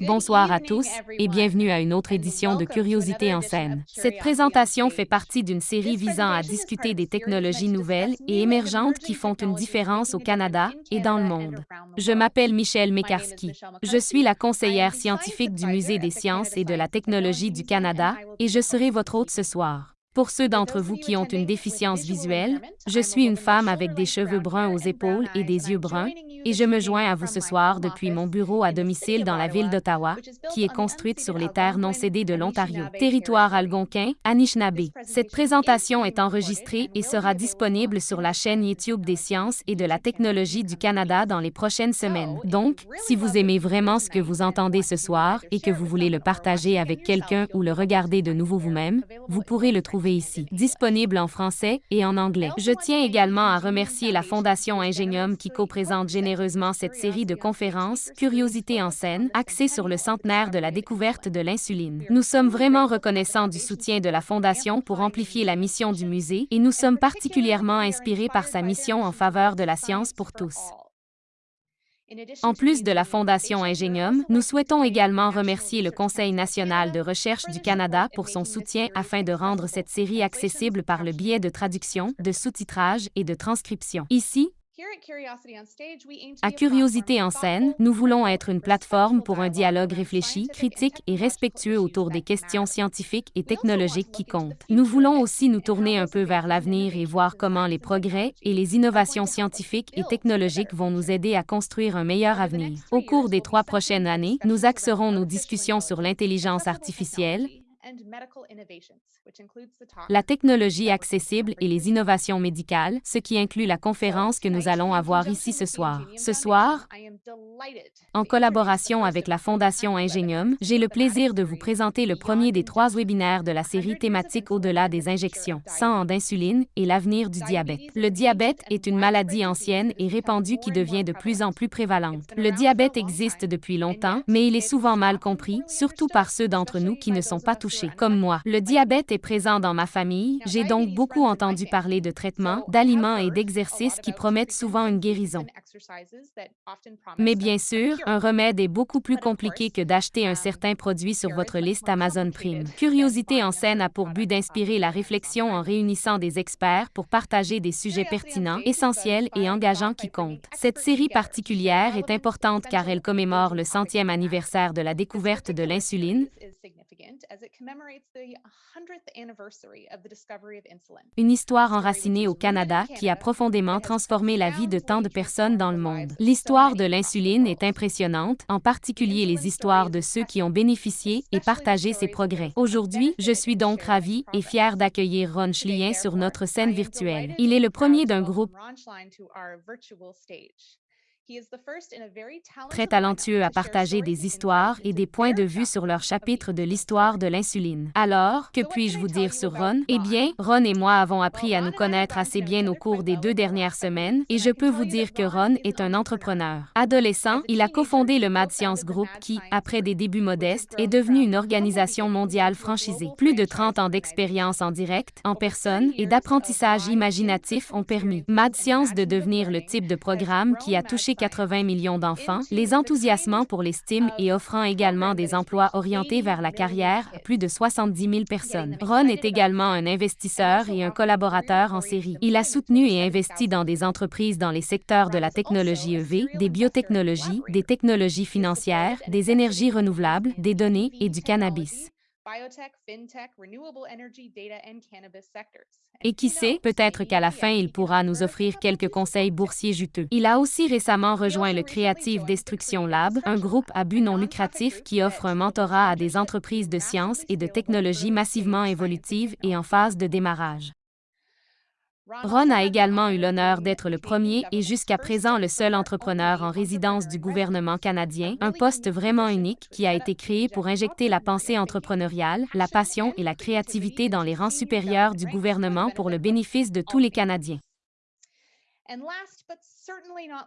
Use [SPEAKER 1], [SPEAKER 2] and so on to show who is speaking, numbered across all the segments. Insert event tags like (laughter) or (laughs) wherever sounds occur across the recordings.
[SPEAKER 1] Bonsoir à tous et bienvenue à une autre édition de Curiosité en scène. Cette présentation fait partie d'une série visant à discuter des technologies nouvelles et émergentes qui font une différence au Canada et dans le monde. Je m'appelle Michelle Mekarski. Je suis la conseillère scientifique du Musée des sciences et de la technologie du Canada et je serai votre hôte ce soir. Pour ceux d'entre vous qui ont une déficience visuelle, je suis une femme avec des cheveux bruns aux épaules et des yeux bruns, et je me joins à vous ce soir depuis mon bureau à domicile dans la ville d'Ottawa, qui est construite sur les terres non cédées de l'Ontario, territoire algonquin, Anishinaabe. Cette présentation est enregistrée et sera disponible sur la chaîne YouTube des sciences et de la technologie du Canada dans les prochaines semaines. Donc, si vous aimez vraiment ce que vous entendez ce soir et que vous voulez le partager avec quelqu'un ou le regarder de nouveau vous-même, vous pourrez le trouver ici, disponible en français et en anglais. Je tiens également à remercier la Fondation Ingenium qui co-présente généreusement cette série de conférences Curiosité en scène, axée sur le centenaire de la découverte de l'insuline. Nous sommes vraiment reconnaissants du soutien de la Fondation pour amplifier la mission du musée et nous sommes particulièrement inspirés par sa mission en faveur de la science pour tous. En plus de la Fondation Ingenium, nous souhaitons également remercier le Conseil national de recherche du Canada pour son soutien afin de rendre cette série accessible par le biais de traduction, de sous-titrage et de transcription. Ici, à Curiosité en scène, nous voulons être une plateforme pour un dialogue réfléchi, critique et respectueux autour des questions scientifiques et technologiques qui comptent. Nous voulons aussi nous tourner un peu vers l'avenir et voir comment les progrès et les innovations scientifiques et technologiques vont nous aider à construire un meilleur avenir. Au cours des trois prochaines années, nous axerons nos discussions sur l'intelligence artificielle, la technologie accessible et les innovations médicales, ce qui inclut la conférence que nous allons avoir ici ce soir. Ce soir, en collaboration avec la Fondation Ingenium, j'ai le plaisir de vous présenter le premier des trois webinaires de la série thématique Au-delà des injections, sans d'insuline et l'avenir du diabète. Le diabète est une maladie ancienne et répandue qui devient de plus en plus prévalente. Le diabète existe depuis longtemps, mais il est souvent mal compris, surtout par ceux d'entre nous qui ne sont pas touchés comme moi. Le diabète est présent dans ma famille, j'ai donc beaucoup entendu parler de traitements, d'aliments et d'exercices qui promettent souvent une guérison. Mais bien sûr, un remède est beaucoup plus compliqué que d'acheter un certain produit sur votre liste Amazon Prime. Curiosité en scène a pour but d'inspirer la réflexion en réunissant des experts pour partager des sujets pertinents, essentiels et engageants qui comptent. Cette série particulière est importante car elle commémore le centième anniversaire de la découverte de l'insuline, une histoire enracinée au Canada qui a profondément transformé la vie de tant de personnes dans le monde. L'histoire de l'insuline est impressionnante, en particulier les histoires de ceux qui ont bénéficié et partagé ses progrès. Aujourd'hui, je suis donc ravie et fière d'accueillir Ron Schlien sur notre scène virtuelle. Il est le premier d'un groupe très talentueux à partager des histoires et des points de vue sur leur chapitre de l'histoire de l'insuline. Alors, que puis-je vous dire sur Ron? Eh bien, Ron et moi avons appris à nous connaître assez bien au cours des deux dernières semaines, et je peux vous dire que Ron est un entrepreneur. Adolescent, il a cofondé le Mad Science Group qui, après des débuts modestes, est devenu une organisation mondiale franchisée. Plus de 30 ans d'expérience en direct, en personne et d'apprentissage imaginatif ont permis Mad Science de devenir le type de programme qui a touché 80 millions d'enfants, les enthousiasmants pour les STEM et offrant également des emplois orientés vers la carrière à plus de 70 000 personnes. Ron est également un investisseur et un collaborateur en série. Il a soutenu et investi dans des entreprises dans les secteurs de la technologie EV, des biotechnologies, des technologies financières, des énergies renouvelables, des données et du cannabis. Et qui sait, peut-être qu'à la fin, il pourra nous offrir quelques conseils boursiers juteux. Il a aussi récemment rejoint le Creative Destruction Lab, un groupe à but non lucratif qui offre un mentorat à des entreprises de sciences et de technologies massivement évolutives et en phase de démarrage. Ron a également eu l'honneur d'être le premier et jusqu'à présent le seul entrepreneur en résidence du gouvernement canadien, un poste vraiment unique qui a été créé pour injecter la pensée entrepreneuriale, la passion et la créativité dans les rangs supérieurs du gouvernement pour le bénéfice de tous les Canadiens.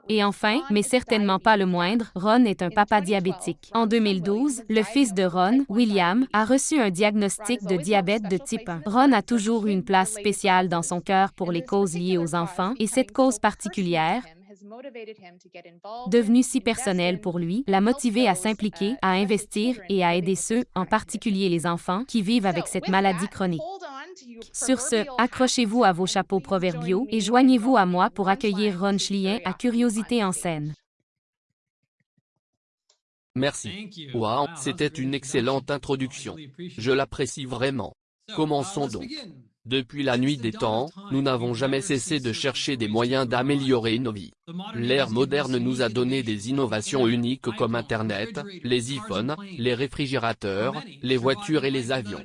[SPEAKER 1] Et enfin, mais certainement pas le moindre, Ron est un papa diabétique. En 2012, le fils de Ron, William, a reçu un diagnostic de diabète de type 1. Ron a toujours eu une place spéciale dans son cœur pour les causes liées aux enfants, et cette cause particulière, Devenu si personnel pour lui, l'a motivé à s'impliquer, à investir et à aider ceux, en particulier les enfants, qui vivent avec cette maladie chronique. Sur ce, accrochez-vous à vos chapeaux proverbiaux et joignez-vous à moi pour accueillir Ron Schlien à Curiosité en scène.
[SPEAKER 2] Merci. Wow, c'était une excellente introduction. Je l'apprécie vraiment. Commençons donc. Depuis la nuit des temps, nous n'avons jamais cessé de chercher des moyens d'améliorer nos vies. L'ère moderne nous a donné des innovations uniques comme Internet, les iPhones, les réfrigérateurs, les voitures et les avions.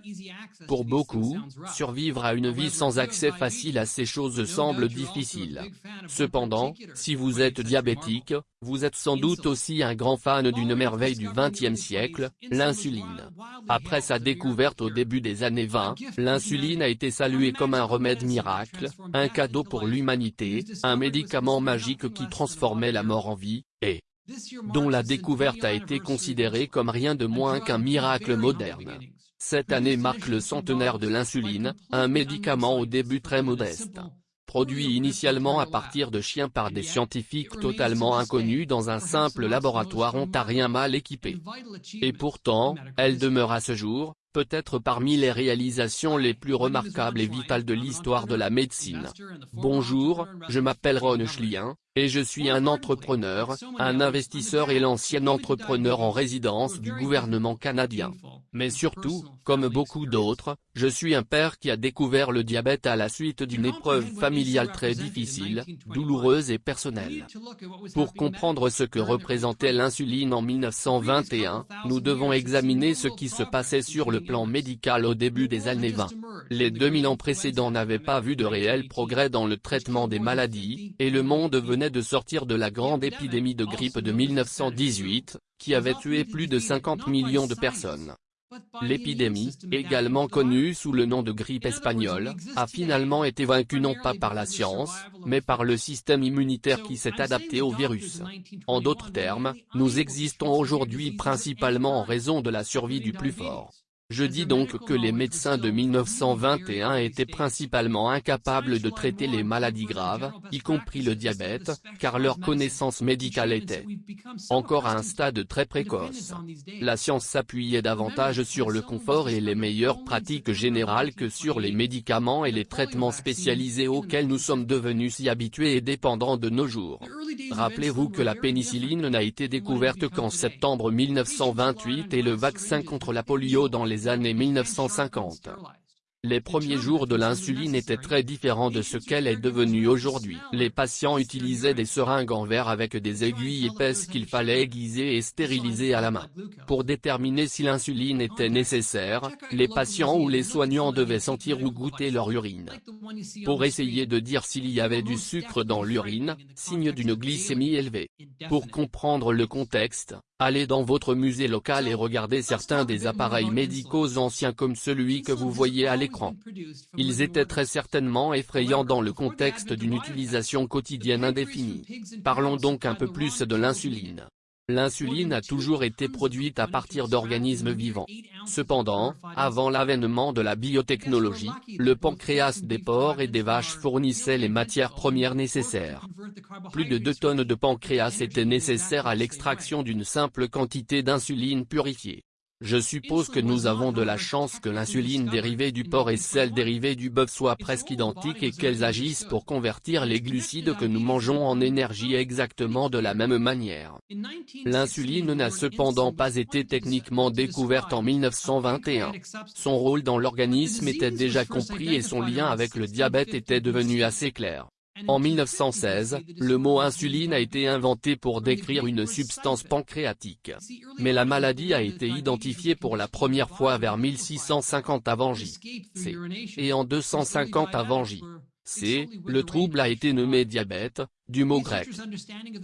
[SPEAKER 2] Pour beaucoup, survivre à une vie sans accès facile à ces choses semble difficile. Cependant, si vous êtes diabétique, vous êtes sans doute aussi un grand fan d'une merveille du XXe siècle, l'insuline. Après sa découverte au début des années 20, l'insuline a été saluée comme un remède miracle, un cadeau pour l'humanité, un médicament magique qui transformait la mort en vie, et dont la découverte a été considérée comme rien de moins qu'un miracle moderne. Cette année marque le centenaire de l'insuline, un médicament au début très modeste. Produit initialement à partir de chiens par des scientifiques totalement inconnus dans un simple laboratoire ontarien mal équipé. Et pourtant, elle demeure à ce jour, peut-être parmi les réalisations les plus remarquables et vitales de l'histoire de la médecine. Bonjour, je m'appelle Ron Schlien, et je suis un entrepreneur, un investisseur et l'ancien entrepreneur en résidence du gouvernement canadien. Mais surtout, comme beaucoup d'autres, je suis un père qui a découvert le diabète à la suite d'une épreuve familiale très difficile, douloureuse et personnelle. Pour comprendre ce que représentait l'insuline en 1921, nous devons examiner ce qui se passait sur le plan médical au début des années 20. Les 2000 ans précédents n'avaient pas vu de réel progrès dans le traitement des maladies, et le monde venait de sortir de la grande épidémie de grippe de 1918, qui avait tué plus de 50 millions de personnes. L'épidémie, également connue sous le nom de grippe espagnole, a finalement été vaincue non pas par la science, mais par le système immunitaire qui s'est adapté au virus. En d'autres termes, nous existons aujourd'hui principalement en raison de la survie du plus fort. Je dis donc que les médecins de 1921 étaient principalement incapables de traiter les maladies graves, y compris le diabète, car leur connaissance médicale était encore à un stade très précoce. La science s'appuyait davantage sur le confort et les meilleures pratiques générales que sur les médicaments et les traitements spécialisés auxquels nous sommes devenus si habitués et dépendants de nos jours. Rappelez-vous que la pénicilline n'a été découverte qu'en septembre 1928 et le vaccin contre la polio dans les années 1950. Les premiers jours de l'insuline étaient très différents de ce qu'elle est devenue aujourd'hui. Les patients utilisaient des seringues en verre avec des aiguilles épaisses qu'il fallait aiguiser et stériliser à la main. Pour déterminer si l'insuline était nécessaire, les patients ou les soignants devaient sentir ou goûter leur urine. Pour essayer de dire s'il y avait du sucre dans l'urine, signe d'une glycémie élevée. Pour comprendre le contexte, Allez dans votre musée local et regardez certains des appareils médicaux anciens comme celui que vous voyez à l'écran. Ils étaient très certainement effrayants dans le contexte d'une utilisation quotidienne indéfinie. Parlons donc un peu plus de l'insuline. L'insuline a toujours été produite à partir d'organismes vivants. Cependant, avant l'avènement de la biotechnologie, le pancréas des porcs et des vaches fournissait les matières premières nécessaires. Plus de 2 tonnes de pancréas étaient nécessaires à l'extraction d'une simple quantité d'insuline purifiée. Je suppose que nous avons de la chance que l'insuline dérivée du porc et celle dérivée du bœuf soient presque identiques et qu'elles agissent pour convertir les glucides que nous mangeons en énergie exactement de la même manière. L'insuline n'a cependant pas été techniquement découverte en 1921. Son rôle dans l'organisme était déjà compris et son lien avec le diabète était devenu assez clair. En 1916, le mot insuline a été inventé pour décrire une substance pancréatique. Mais la maladie a été identifiée pour la première fois vers 1650 avant J. C. Et en 250 avant J. C. Le trouble a été nommé diabète, du mot grec.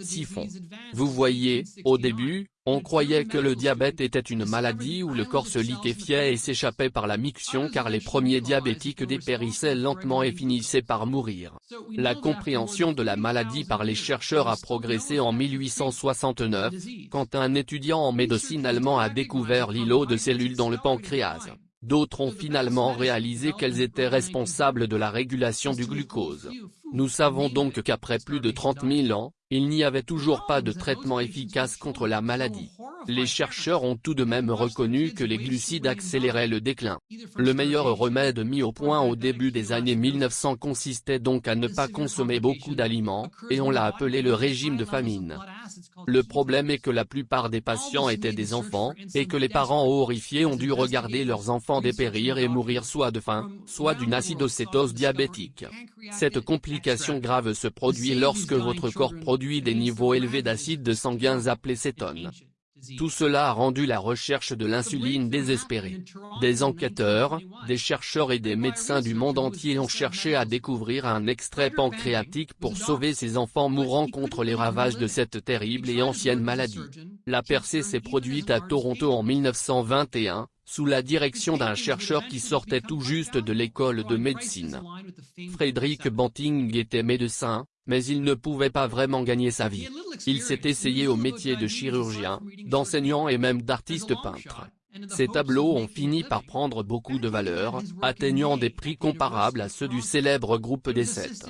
[SPEAKER 2] Siphon. Vous voyez, au début, on croyait que le diabète était une maladie où le corps se liquéfiait et s'échappait par la miction car les premiers diabétiques dépérissaient lentement et finissaient par mourir. La compréhension de la maladie par les chercheurs a progressé en 1869, quand un étudiant en médecine allemand a découvert l'îlot de cellules dans le pancréas. D'autres ont finalement réalisé qu'elles étaient responsables de la régulation du glucose. Nous savons donc qu'après plus de 30 000 ans, il n'y avait toujours pas de traitement efficace contre la maladie. Les chercheurs ont tout de même reconnu que les glucides accéléraient le déclin. Le meilleur remède mis au point au début des années 1900 consistait donc à ne pas consommer beaucoup d'aliments, et on l'a appelé le régime de famine. Le problème est que la plupart des patients étaient des enfants, et que les parents horrifiés ont dû regarder leurs enfants dépérir et mourir soit de faim, soit d'une acidocétose diabétique. Cette complication grave se produit lorsque votre corps produit des niveaux élevés d'acide sanguin appelés cétones. Tout cela a rendu la recherche de l'insuline désespérée. Des enquêteurs, des chercheurs et des médecins du monde entier ont cherché à découvrir un extrait pancréatique pour sauver ces enfants mourant contre les ravages de cette terrible et ancienne maladie. La percée s'est produite à Toronto en 1921, sous la direction d'un chercheur qui sortait tout juste de l'école de médecine. Frédéric Banting était médecin, mais il ne pouvait pas vraiment gagner sa vie. Il s'est essayé au métier de chirurgien, d'enseignant et même d'artiste peintre. Ces tableaux ont fini par prendre beaucoup de valeur, atteignant des prix comparables à ceux du célèbre groupe des sept.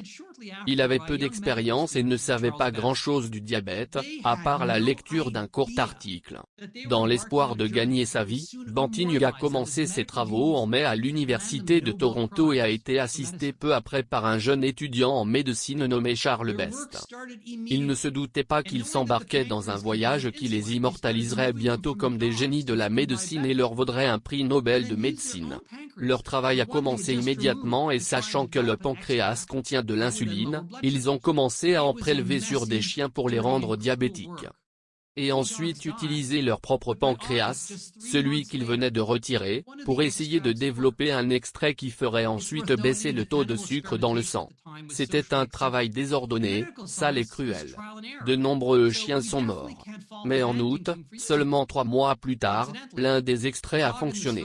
[SPEAKER 2] Il avait peu d'expérience et ne savait pas grand-chose du diabète, à part la lecture d'un court article. Dans l'espoir de gagner sa vie, Banting a commencé ses travaux en mai à l'Université de Toronto et a été assisté peu après par un jeune étudiant en médecine nommé Charles Best. Il ne se doutait pas qu'il s'embarquait dans un voyage qui les immortaliserait bientôt comme des génies de la médecine et leur vaudrait un prix Nobel de médecine. Leur travail a commencé immédiatement et sachant que le pancréas contient de l'insuline, ils ont commencé à en prélever sur des chiens pour les rendre diabétiques et ensuite utiliser leur propre pancréas, celui qu'ils venaient de retirer, pour essayer de développer un extrait qui ferait ensuite baisser le taux de sucre dans le sang. C'était un travail désordonné, sale et cruel. De nombreux chiens sont morts. Mais en août, seulement trois mois plus tard, l'un des extraits a fonctionné.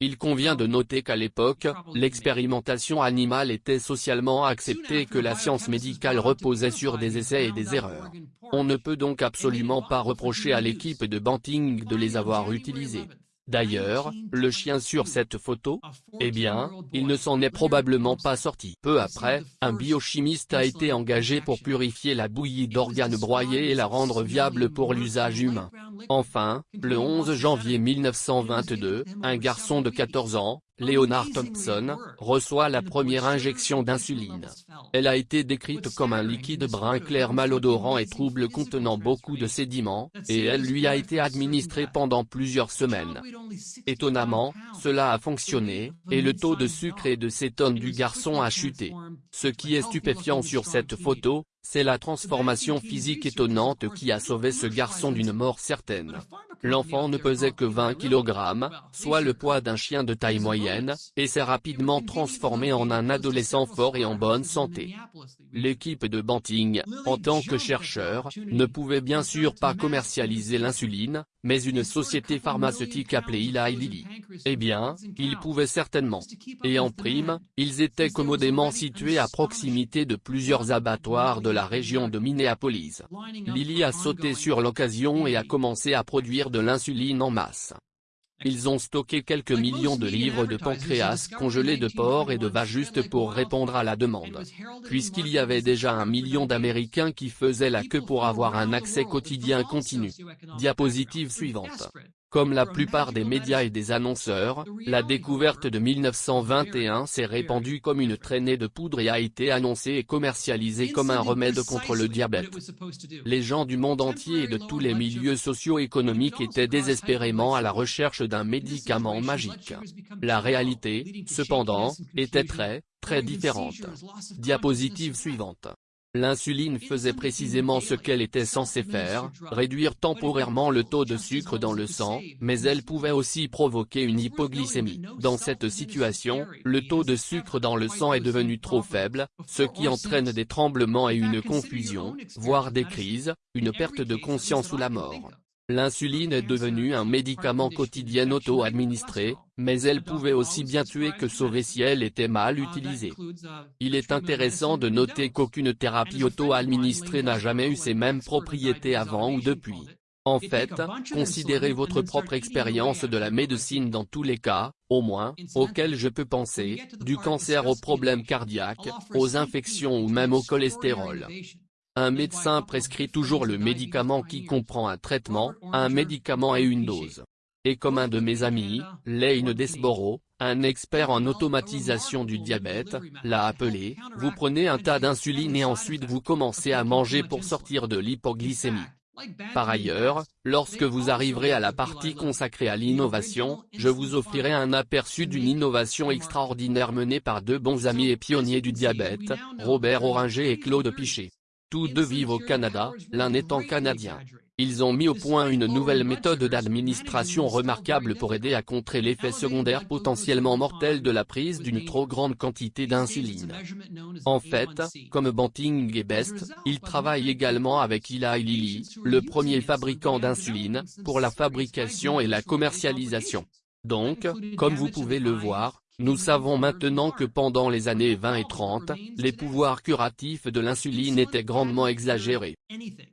[SPEAKER 2] Il convient de noter qu'à l'époque, l'expérimentation animale était socialement acceptée et que la science médicale reposait sur des essais et des erreurs. On ne peut donc absolument pas reprocher à l'équipe de Banting de les avoir utilisés. D'ailleurs, le chien sur cette photo Eh bien, il ne s'en est probablement pas sorti. Peu après, un biochimiste a été engagé pour purifier la bouillie d'organes broyés et la rendre viable pour l'usage humain. Enfin, le 11 janvier 1922, un garçon de 14 ans, Leonard Thompson, reçoit la première injection d'insuline. Elle a été décrite comme un liquide brun clair malodorant et trouble contenant beaucoup de sédiments, et elle lui a été administrée pendant plusieurs semaines. Étonnamment, cela a fonctionné, et le taux de sucre et de cétone du garçon a chuté. Ce qui est stupéfiant sur cette photo, c'est la transformation physique étonnante qui a sauvé ce garçon d'une mort certaine. L'enfant ne pesait que 20 kg, soit le poids d'un chien de taille moyenne, et s'est rapidement transformé en un adolescent fort et en bonne santé. L'équipe de Banting, en tant que chercheur, ne pouvait bien sûr pas commercialiser l'insuline, mais une société pharmaceutique appelée Eli Lilly. Eh bien, ils pouvaient certainement. Et en prime, ils étaient commodément situés à proximité de plusieurs abattoirs de la région de Minneapolis. Lilly a sauté sur l'occasion et a commencé à produire de l'insuline en masse. Ils ont stocké quelques millions de livres de pancréas congelés de porc et de vaches juste pour répondre à la demande. Puisqu'il y avait déjà un million d'Américains qui faisaient la queue pour avoir un accès quotidien continu. Diapositive suivante. Comme la plupart des médias et des annonceurs, la découverte de 1921 s'est répandue comme une traînée de poudre et a été annoncée et commercialisée comme un remède contre le diabète. Les gens du monde entier et de tous les milieux socio-économiques étaient désespérément à la recherche d'un médicament magique. La réalité, cependant, était très, très différente. Diapositive suivante. L'insuline faisait précisément ce qu'elle était censée faire, réduire temporairement le taux de sucre dans le sang, mais elle pouvait aussi provoquer une hypoglycémie. Dans cette situation, le taux de sucre dans le sang est devenu trop faible, ce qui entraîne des tremblements et une confusion, voire des crises, une perte de conscience ou la mort. L'insuline est devenue un médicament quotidien auto-administré, mais elle pouvait aussi bien tuer que sauver si elle était mal utilisée. Il est intéressant de noter qu'aucune thérapie auto-administrée n'a jamais eu ces mêmes propriétés avant ou depuis. En fait, considérez votre propre expérience de la médecine dans tous les cas, au moins, auxquels je peux penser, du cancer aux problèmes cardiaques, aux infections ou même au cholestérol. Un médecin prescrit toujours le médicament qui comprend un traitement, un médicament et une dose. Et comme un de mes amis, Lane Desborough, un expert en automatisation du diabète, l'a appelé, vous prenez un tas d'insuline et ensuite vous commencez à manger pour sortir de l'hypoglycémie. Par ailleurs, lorsque vous arriverez à la partie consacrée à l'innovation, je vous offrirai un aperçu d'une innovation extraordinaire menée par deux bons amis et pionniers du diabète, Robert Oringer et Claude Pichet. Tous deux vivent au Canada, l'un étant canadien. Ils ont mis au point une nouvelle méthode d'administration remarquable pour aider à contrer l'effet secondaire potentiellement mortel de la prise d'une trop grande quantité d'insuline. En fait, comme Banting et Best, ils travaillent également avec Eli Lilly, le premier fabricant d'insuline, pour la fabrication et la commercialisation. Donc, comme vous pouvez le voir, nous savons maintenant que pendant les années 20 et 30, les pouvoirs curatifs de l'insuline étaient grandement exagérés.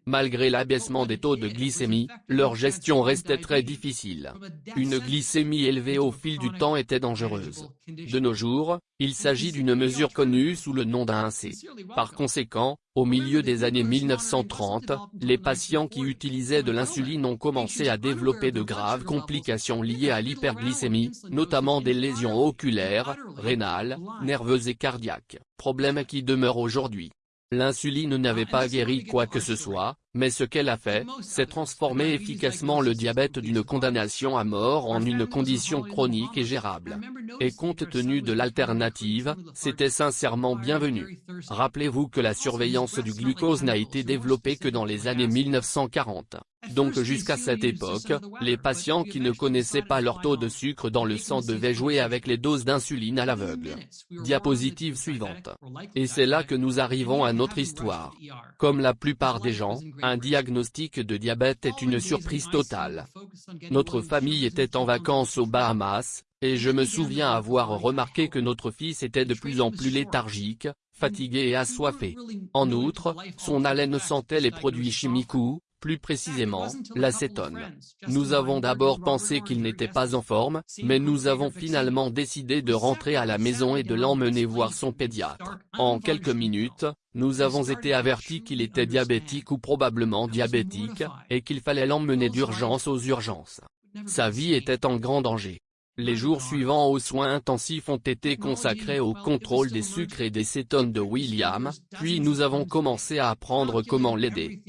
[SPEAKER 2] Malgré l'abaissement des taux de glycémie, leur gestion restait très difficile. Une glycémie élevée au fil du temps était dangereuse. De nos jours, il s'agit d'une mesure connue sous le nom d'un C. Par conséquent, au milieu des années 1930, les patients qui utilisaient de l'insuline ont commencé à développer de graves complications liées à l'hyperglycémie, notamment des lésions oculaires, rénales, nerveuses et cardiaques, problème qui demeure aujourd'hui. L'insuline n'avait pas guéri quoi que ce soit, mais ce qu'elle a fait, c'est transformer efficacement le diabète d'une condamnation à mort en une condition chronique et gérable. Et compte tenu de l'alternative, c'était sincèrement bienvenu. Rappelez-vous que la surveillance du glucose n'a été développée que dans les années 1940. Donc jusqu'à cette époque, les patients qui ne connaissaient pas leur taux de sucre dans le sang devaient jouer avec les doses d'insuline à l'aveugle. Diapositive suivante. Et c'est là que nous arrivons à notre histoire. Comme la plupart des gens, un diagnostic de diabète est une surprise totale. Notre famille était en vacances aux Bahamas, et je me souviens avoir remarqué que notre fils était de plus en plus léthargique, fatigué et assoiffé. En outre, son haleine sentait les produits chimiques ou, plus précisément, l'acétone. Nous avons d'abord pensé qu'il n'était pas en forme, mais nous avons finalement décidé de rentrer à la maison et de l'emmener voir son pédiatre. En quelques minutes, nous avons été avertis qu'il était diabétique ou probablement diabétique, et qu'il fallait l'emmener d'urgence aux urgences. Sa vie était en grand danger. Les jours suivants aux soins intensifs ont été consacrés au contrôle des sucres et des cétones de William, puis nous avons commencé à apprendre comment l'aider.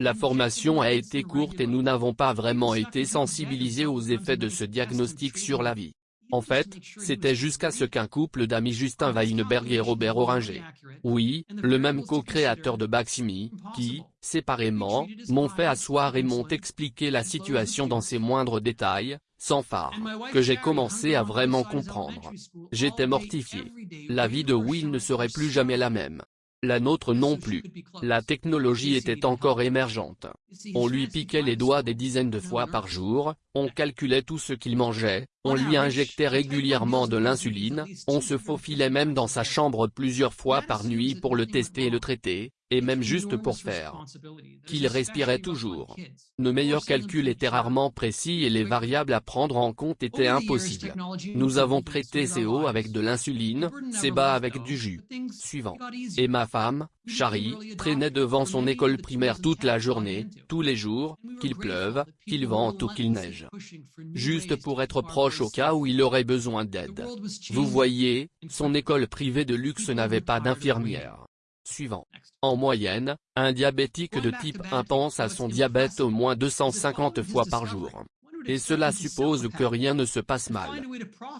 [SPEAKER 2] La formation a été courte et nous n'avons pas vraiment été sensibilisés aux effets de ce diagnostic sur la vie. En fait, c'était jusqu'à ce qu'un couple d'amis Justin Weinberg et Robert Oringer, oui, le même co-créateur de Baximi, qui, séparément, m'ont fait asseoir et m'ont expliqué la situation dans ses moindres détails, sans phare, que j'ai commencé à vraiment comprendre. J'étais mortifié. La vie de Will ne serait plus jamais la même. La nôtre non plus. La technologie était encore émergente. On lui piquait les doigts des dizaines de fois par jour, on calculait tout ce qu'il mangeait, on lui injectait régulièrement de l'insuline, on se faufilait même dans sa chambre plusieurs fois par nuit pour le tester et le traiter, et même juste pour faire qu'il respirait toujours. Nos meilleurs calculs étaient rarement précis et les variables à prendre en compte étaient impossibles. Nous avons traité ces hauts avec de l'insuline, ces bas avec du jus. Suivant. Et ma femme, Chari, traînait devant son école primaire toute la journée, tous les jours, qu'il pleuve, qu'il vente ou qu'il neige. Juste pour être proche au cas où il aurait besoin d'aide. Vous voyez, son école privée de luxe n'avait pas d'infirmière. Suivant. En moyenne, un diabétique de type 1 pense à son diabète au moins 250 fois par jour. Et cela suppose que rien ne se passe mal.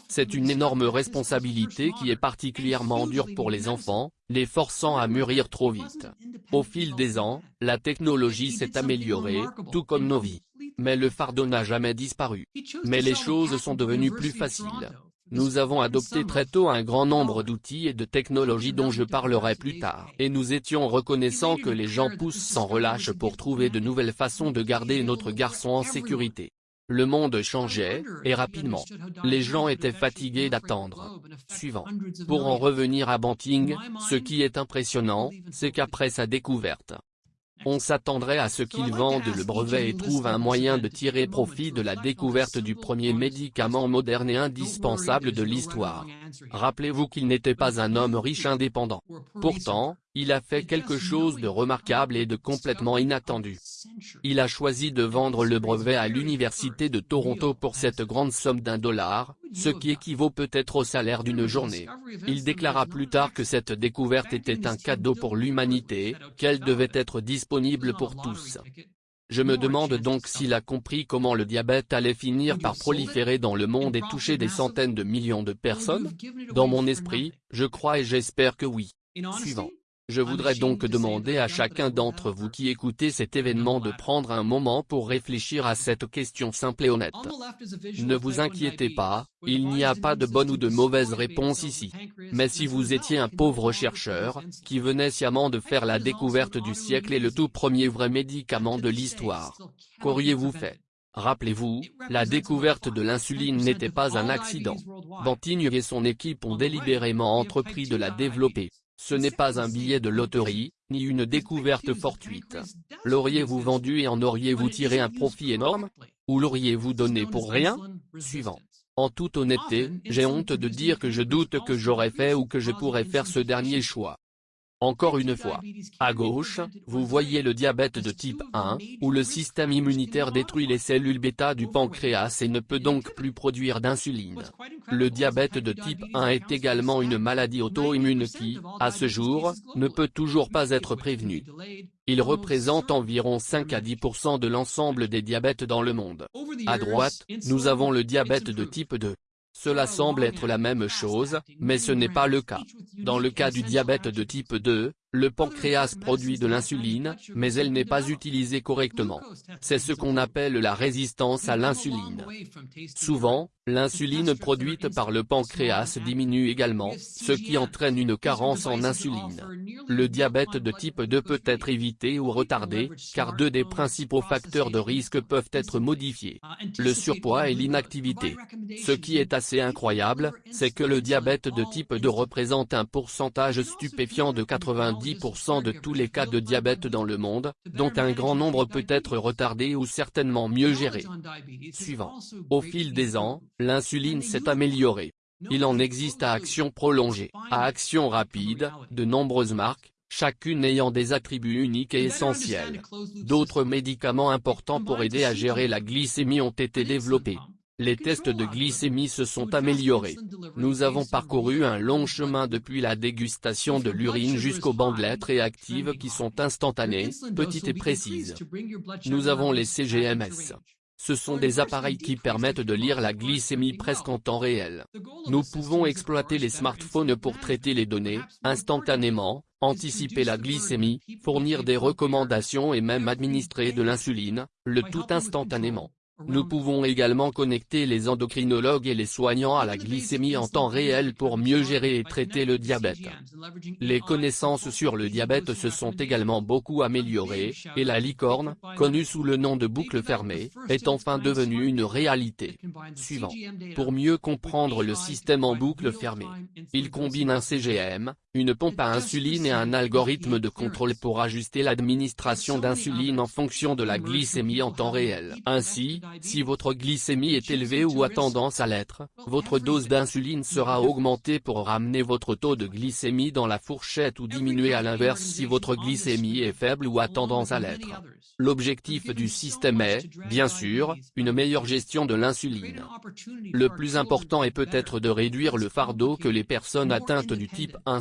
[SPEAKER 2] C'est une énorme responsabilité qui est particulièrement dure pour les enfants, les forçant à mûrir trop vite. Au fil des ans, la technologie s'est améliorée, tout comme nos vies. Mais le fardeau n'a jamais disparu. Mais les choses sont devenues plus faciles. Nous avons adopté très tôt un grand nombre d'outils et de technologies dont je parlerai plus tard. Et nous étions reconnaissants que les gens poussent sans relâche pour trouver de nouvelles façons de garder notre garçon en sécurité. Le monde changeait, et rapidement. Les gens étaient fatigués d'attendre. Suivant. Pour en revenir à Banting, ce qui est impressionnant, c'est qu'après sa découverte, on s'attendrait à ce qu'il vende le brevet et trouve un moyen de tirer profit de la découverte du premier médicament moderne et indispensable de l'histoire. Rappelez-vous qu'il n'était pas un homme riche indépendant. Pourtant, Il a fait quelque chose de remarquable et de complètement inattendu. Il a choisi de vendre le brevet à l'Université de Toronto pour cette grande somme d'un dollar, ce qui équivaut peut-être au salaire d'une journée. Il déclara plus tard que cette découverte était un cadeau pour l'humanité, qu'elle devait être disponible pour tous. Je me demande donc s'il a compris comment le diabète allait finir par proliférer dans le monde et toucher des centaines de millions de personnes Dans mon esprit, je crois et j'espère que oui. Suivant. Je voudrais donc demander à chacun d'entre vous qui écoutez cet événement de prendre un moment pour réfléchir à cette question simple et honnête. Ne vous inquiétez pas, il n'y a pas de bonne ou de mauvaise réponse ici. Mais si vous étiez un pauvre chercheur, qui venait sciemment de faire la découverte du siècle et le tout premier vrai médicament de l'histoire, qu'auriez-vous fait? Rappelez-vous, la découverte de l'insuline n'était pas un accident. Bantigne et son équipe ont délibérément entrepris de la développer. Ce n'est pas un billet de loterie, ni une découverte fortuite. L'auriez-vous vendu et en auriez-vous tiré un profit énorme Ou l'auriez-vous donné pour rien? Suivant. En toute honnêteté, j'ai honte de dire que je doute que j'aurais fait ou que je pourrais faire ce dernier choix. Encore une fois. À gauche, vous voyez le diabète de type 1, où le système immunitaire détruit les cellules bêta du pancréas et ne peut donc plus produire d'insuline. Le diabète de type 1 est également une maladie auto-immune qui, à ce jour, ne peut toujours pas être prévenue. Il représente environ 5 à 10% de l'ensemble des diabètes dans le monde. À droite, nous avons le diabète de type 2. Cela semble être la même chose, mais ce n'est pas le cas. Dans le cas du diabète de type 2, le pancréas produit de l'insuline, mais elle n'est pas utilisée correctement. C'est ce qu'on appelle la résistance à l'insuline. Souvent, l'insuline produite par le pancréas diminue également, ce qui entraîne une carence en insuline. Le diabète de type 2 peut être évité ou retardé, car deux des principaux facteurs de risque peuvent être modifiés. Le surpoids et l'inactivité. Ce qui est assez incroyable, c'est que le diabète de type 2 représente un pourcentage stupéfiant de 90 10% de tous les cas de diabète dans le monde, dont un grand nombre peut être retardé ou certainement mieux géré. Suivant. Au fil des ans, l'insuline s'est améliorée. Il en existe à action prolongée, à action rapide, de nombreuses marques, chacune ayant des attributs uniques et essentiels. D'autres médicaments importants pour aider à gérer la glycémie ont été développés. Les tests de glycémie se sont améliorés. Nous avons parcouru un long chemin depuis la dégustation de l'urine jusqu'aux bandelettes réactives qui sont instantanées, petites et précises. Nous avons les CGMS. Ce sont des appareils qui permettent de lire la glycémie presque en temps réel. Nous pouvons exploiter les smartphones pour traiter les données, instantanément, anticiper la glycémie, fournir des recommandations et même administrer de l'insuline, le tout instantanément. Nous pouvons également connecter les endocrinologues et les soignants à la glycémie en temps réel pour mieux gérer et traiter le diabète. Les connaissances sur le diabète se sont également beaucoup améliorées, et la licorne, connue sous le nom de boucle fermée, est enfin devenue une réalité. Suivant. Pour mieux comprendre le système en boucle fermée, il combine un CGM, une pompe à insuline et un algorithme de contrôle pour ajuster l'administration d'insuline en fonction de la glycémie en temps réel. Ainsi, si votre glycémie est élevée ou a tendance à l'être, votre dose d'insuline sera augmentée pour ramener votre taux de glycémie dans la fourchette ou diminuer à l'inverse si votre glycémie est faible ou a tendance à l'être. L'objectif du système est, bien sûr, une meilleure gestion de l'insuline. Le plus important est peut-être de réduire le fardeau que les personnes atteintes du type 1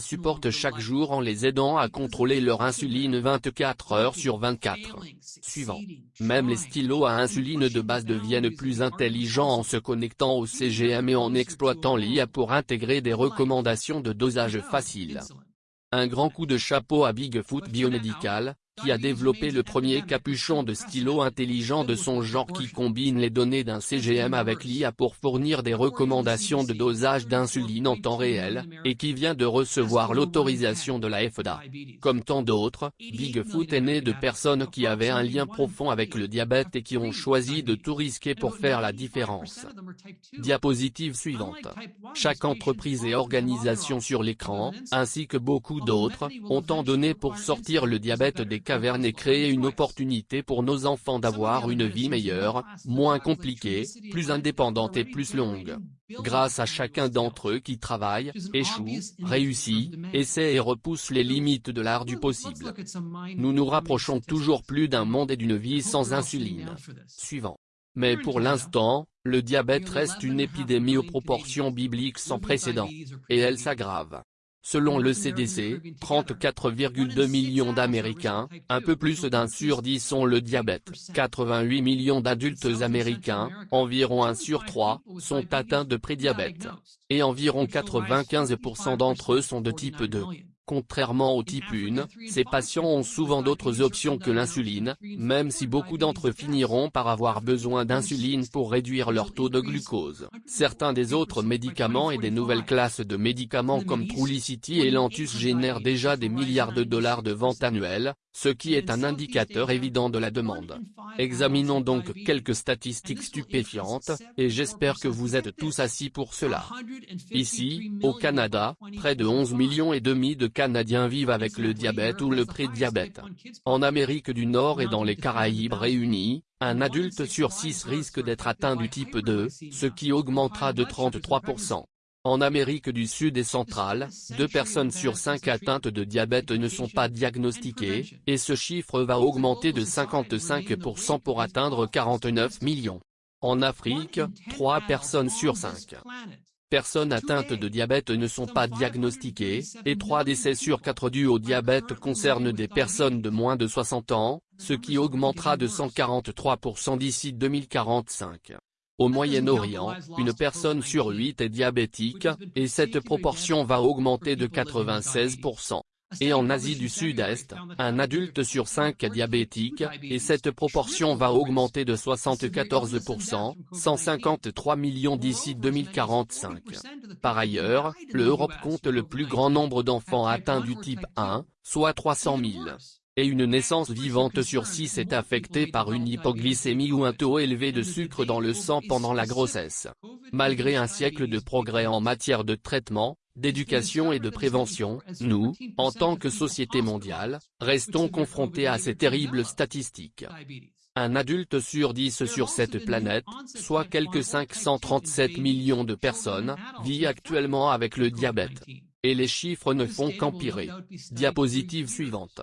[SPEAKER 2] chaque jour en les aidant à contrôler leur insuline 24 heures sur 24. Suivant. Même les stylos à insuline de base deviennent plus intelligents en se connectant au CGM et en exploitant l'IA pour intégrer des recommandations de dosage facile. Un grand coup de chapeau à Bigfoot Biomédical, qui a développé le premier capuchon de stylo intelligent de son genre qui combine les données d'un CGM avec l'IA pour fournir des recommandations de dosage d'insuline en temps réel, et qui vient de recevoir l'autorisation de la FDA. Comme tant d'autres, Bigfoot est né de personnes qui avaient un lien profond avec le diabète et qui ont choisi de tout risquer pour faire la différence. Diapositive suivante. Chaque entreprise et organisation sur l'écran, ainsi que beaucoup d'autres, ont tant donné pour sortir le diabète des cavernes et créer une opportunité pour nos enfants d'avoir une vie meilleure, moins compliquée, plus indépendante et plus longue. Grâce à chacun d'entre eux qui travaille, échoue, réussit, essaie et repousse les limites de l'art du possible. Nous nous rapprochons toujours plus d'un monde et d'une vie sans insuline. Suivant. Mais pour l'instant, le diabète reste une épidémie aux proportions bibliques sans précédent. Et elle s'aggrave. Selon le CDC, 34,2 millions d'Américains, un peu plus d'un sur dix ont le diabète. 88 millions d'adultes américains, environ un sur trois, sont atteints de prédiabète. Et environ 95% d'entre eux sont de type 2. Contrairement au type 1, ces patients ont souvent d'autres options que l'insuline, même si beaucoup d'entre eux finiront par avoir besoin d'insuline pour réduire leur taux de glucose. Certains des autres médicaments et des nouvelles classes de médicaments comme Trulicity et Lantus génèrent déjà des milliards de dollars de ventes annuelles, ce qui est un indicateur évident de la demande. Examinons donc quelques statistiques stupéfiantes, et j'espère que vous êtes tous assis pour cela. Ici, au Canada, près de 11 millions et demi de Canadiens vivent avec le diabète ou le prédiabète. En Amérique du Nord et dans les Caraïbes réunis, un adulte sur 6 risque d'être atteint du type 2, ce qui augmentera de 33%. En Amérique du Sud et centrale, deux personnes sur cinq atteintes de diabète ne sont pas diagnostiquées, et ce chiffre va augmenter de 55% pour atteindre 49 millions. En Afrique, trois personnes sur cinq personnes atteintes de diabète ne sont pas diagnostiquées, et 3 décès sur 4 dus au diabète concernent des personnes de moins de 60 ans, ce qui augmentera de 143% d'ici 2045. Au Moyen-Orient, une personne sur huit est diabétique, et cette proportion va augmenter de 96%. Et en Asie du Sud-Est, un adulte sur cinq est diabétique, et cette proportion va augmenter de 74%, 153 millions d'ici 2045. Par ailleurs, l'Europe compte le plus grand nombre d'enfants atteints du type 1, soit 300 000 et une naissance vivante sur 6 est affectée par une hypoglycémie ou un taux élevé de sucre dans le sang pendant la grossesse. Malgré un siècle de progrès en matière de traitement, d'éducation et de prévention, nous, en tant que société mondiale, restons confrontés à ces terribles statistiques. Un adulte sur 10 sur cette planète, soit quelques 537 millions de personnes, vit actuellement avec le diabète. Et les chiffres ne font qu'empirer. Diapositive suivante.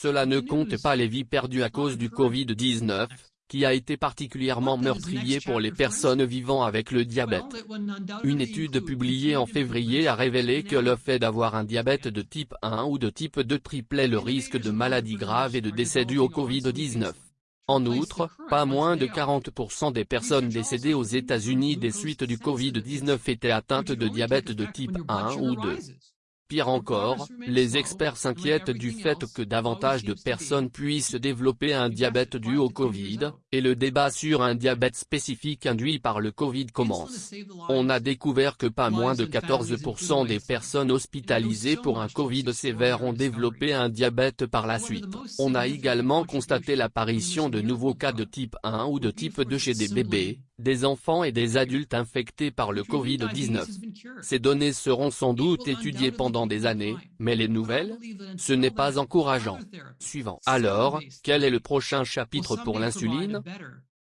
[SPEAKER 2] Cela ne compte pas les vies perdues à cause du Covid-19, qui a été particulièrement meurtrier pour les personnes vivant avec le diabète. Une étude publiée en février a révélé que le fait d'avoir un diabète de type 1 ou de type 2 triplait le risque de maladies graves et de décès dû au Covid-19. En outre, pas moins de 40% des personnes décédées aux États-Unis des suites du Covid-19 étaient atteintes de diabète de type 1 ou 2. Pire encore, les experts s'inquiètent du fait que davantage de personnes puissent développer un diabète dû au Covid, et le débat sur un diabète spécifique induit par le Covid commence. On a découvert que pas moins de 14% des personnes hospitalisées pour un Covid sévère ont développé un diabète par la suite. On a également constaté l'apparition de nouveaux cas de type 1 ou de type 2 chez des bébés, des enfants et des adultes infectés par le Covid-19. Ces données seront sans doute étudiées pendant des années, mais les nouvelles Ce n'est pas encourageant. Suivant. Alors, quel est le prochain chapitre pour l'insuline?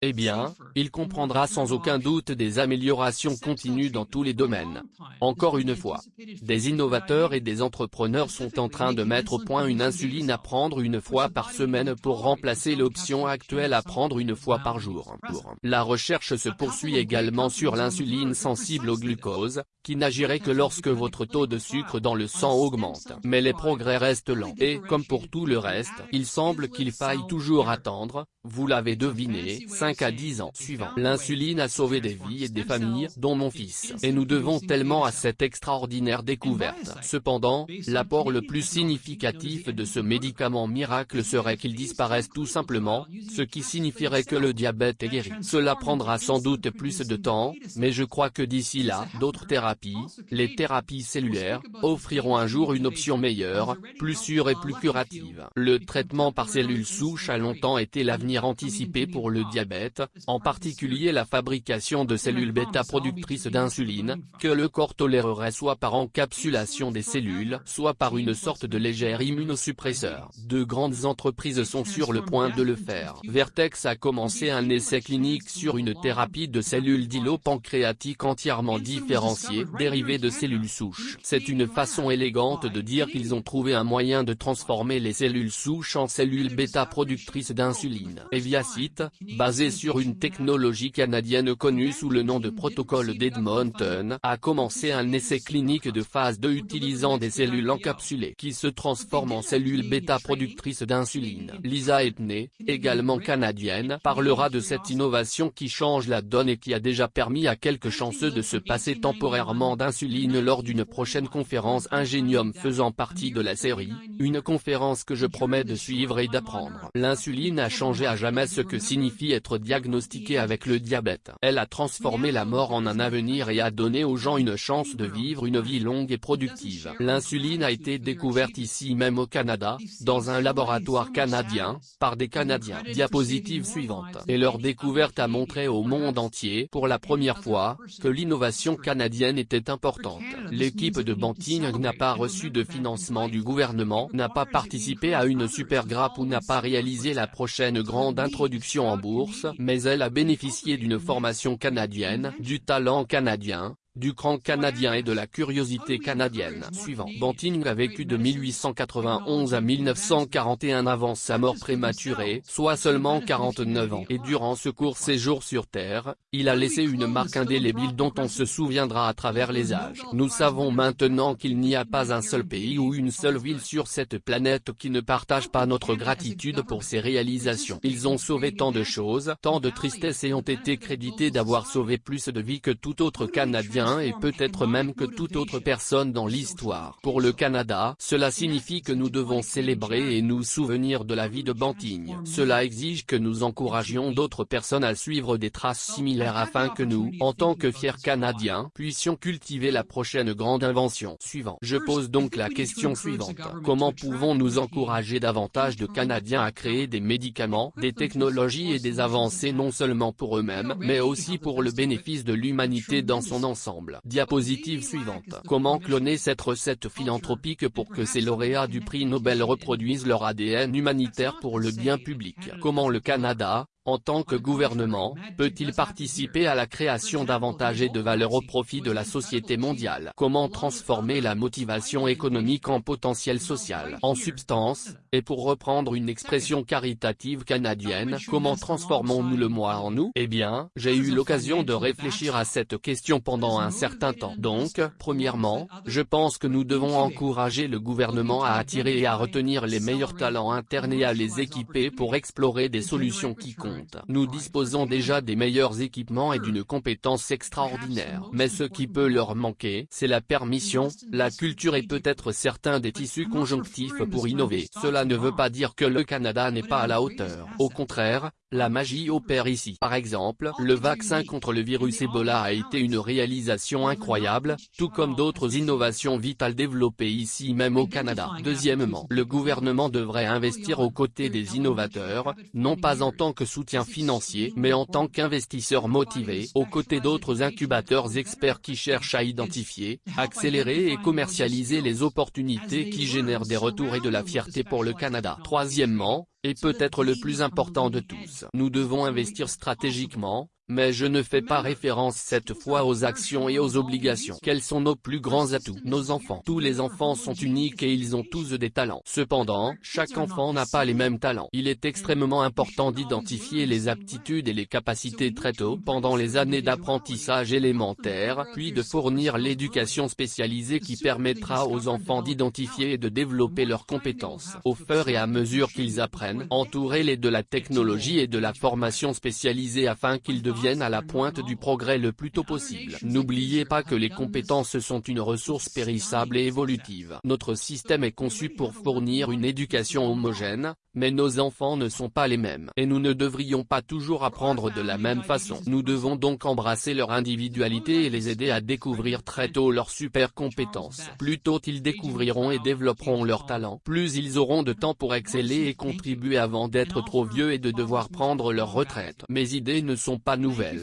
[SPEAKER 2] Eh bien, il comprendra sans aucun doute des améliorations continues dans tous les domaines. Encore une fois, des innovateurs et des entrepreneurs sont en train de mettre au point une insuline à prendre une fois par semaine pour remplacer l'option actuelle à prendre une fois par jour. La recherche se poursuit également sur l'insuline sensible au glucose, qui n'agirait que lorsque votre taux de sucre dans le sang augmente. Mais les progrès restent lents. Et, comme pour tout le reste, il semble qu'il faille toujours attendre, vous l'avez deviné, 5 à 10 ans suivant. L'insuline a sauvé des vies et des familles, dont mon fils. Et nous devons tellement à cette extraordinaire découverte. Cependant, l'apport le plus significatif de ce médicament miracle serait qu'il disparaisse tout simplement, ce qui signifierait que le diabète est guéri. Cela prendra sans doute plus de temps, mais je crois que d'ici là, d'autres thérapies thérapie, les thérapies cellulaires, offriront un jour une option meilleure, plus sûre et plus curative. Le traitement par cellules souches a longtemps été l'avenir anticipé pour le diabète, en particulier la fabrication de cellules bêta-productrices d'insuline, que le corps tolérerait soit par encapsulation des cellules, soit par une sorte de légère immunosuppresseur. De grandes entreprises sont sur le point de le faire. Vertex a commencé un essai clinique sur une thérapie de cellules d'îlot-pancréatique entièrement différenciées, dérivées de cellules souches. C'est une façon élégante de dire qu'ils ont trouvé un moyen de transformer les cellules souches en cellules bêta-productrices d'insuline. Eviacite, basé sur une technologie canadienne connue sous le nom de protocole d'Edmonton, a commencé un essai clinique de phase 2 utilisant des cellules encapsulées qui se transforment en cellules bêta-productrices d'insuline. Lisa Etney, également canadienne, parlera de cette innovation qui change la donne et qui a déjà permis à quelques chanceux de se passer temporairement d'insuline lors d'une prochaine conférence Ingenium faisant partie de la série, une conférence que je promets de suivre et d'apprendre. L'insuline a changé à jamais ce que signifie être diagnostiqué avec le diabète. Elle a transformé la mort en un avenir et a donné aux gens une chance de vivre une vie longue et productive. L'insuline a été découverte ici même au Canada, dans un laboratoire canadien, par des Canadiens. Diapositive suivante. Et leur découverte a montré au monde entier, pour la première fois, que l'innovation canadienne était importante. L'équipe de Banting n'a pas reçu de financement du gouvernement, n'a pas participé à une super grappe ou n'a pas réalisé la prochaine grande introduction en bourse, mais elle a bénéficié d'une formation canadienne, du talent canadien, du cran canadien et de la curiosité canadienne. Suivant. Banting a vécu de 1891 à 1941 avant sa mort prématurée, soit seulement 49 ans. Et durant ce court séjour sur Terre, il a laissé une marque indélébile dont on se souviendra à travers les âges. Nous savons maintenant qu'il n'y a pas un seul pays ou une seule ville sur cette planète qui ne partage pas notre gratitude pour ses réalisations. Ils ont sauvé tant de choses, tant de tristesse et ont été crédités d'avoir sauvé plus de vies que tout autre Canadien et peut-être même que toute autre personne dans l'histoire. Pour le Canada, cela signifie que nous devons célébrer et nous souvenir de la vie de Banting. Cela exige que nous encouragions d'autres personnes à suivre des traces similaires afin que nous, en tant que fiers Canadiens, puissions cultiver la prochaine grande invention. Suivant. Je pose donc la question suivante. Comment pouvons-nous encourager davantage de Canadiens à créer des médicaments, des technologies et des avancées non seulement pour eux-mêmes, mais aussi pour le bénéfice de l'humanité dans son ensemble? Diapositive suivante. Comment cloner cette recette philanthropique pour que ces lauréats du prix Nobel reproduisent leur ADN humanitaire pour le bien public? Comment le Canada, en tant que gouvernement, peut-il participer à la création d'avantages et de valeur au profit de la société mondiale? Comment transformer la motivation économique en potentiel social? En substance, et pour reprendre une expression caritative canadienne, comment transformons-nous le moi en nous? Eh bien, j'ai eu l'occasion de réfléchir à cette question pendant un certain temps. Donc, premièrement, je pense que nous devons encourager le gouvernement à attirer et à retenir les meilleurs talents internes et à les équiper pour explorer des solutions qui comptent nous disposons déjà des meilleurs équipements et d'une compétence extraordinaire. Mais ce qui peut leur manquer, c'est la permission, la culture et peut-être certains des tissus conjonctifs pour innover. Cela ne veut pas dire que le Canada n'est pas à la hauteur. Au contraire, la magie opère ici. Par exemple, le vaccin contre le virus Ebola a été une réalisation incroyable, tout comme d'autres innovations vitales développées ici même au Canada. Deuxièmement, le gouvernement devrait investir aux côtés des innovateurs, non pas en tant que financier, mais en tant qu'investisseur motivé, aux côtés d'autres incubateurs experts qui cherchent à identifier, accélérer et commercialiser les opportunités qui génèrent des retours et de la fierté pour le Canada. Troisièmement, et peut-être le plus important de tous. Nous devons investir stratégiquement, mais je ne fais pas référence cette fois aux actions et aux obligations. Quels sont nos plus grands atouts? Nos enfants. Tous les enfants sont uniques et ils ont tous des talents. Cependant, chaque enfant n'a pas les mêmes talents. Il est extrêmement important d'identifier les aptitudes et les capacités très tôt pendant les années d'apprentissage élémentaire, puis de fournir l'éducation spécialisée qui permettra aux enfants d'identifier et de développer leurs compétences. Au fur et à mesure qu'ils apprennent, entourez-les de la technologie et de la formation spécialisée afin qu'ils deviennent deviennent à la pointe du progrès le plus tôt possible. N'oubliez pas que les compétences sont une ressource périssable et évolutive. Notre système est conçu pour fournir une éducation homogène, mais nos enfants ne sont pas les mêmes. Et nous ne devrions pas toujours apprendre de la même façon. Nous devons donc embrasser leur individualité et les aider à découvrir très tôt leurs super compétences. Plus tôt ils découvriront et développeront leurs talents, plus ils auront de temps pour exceller et contribuer avant d'être trop vieux et de devoir prendre leur retraite. Mes idées ne sont pas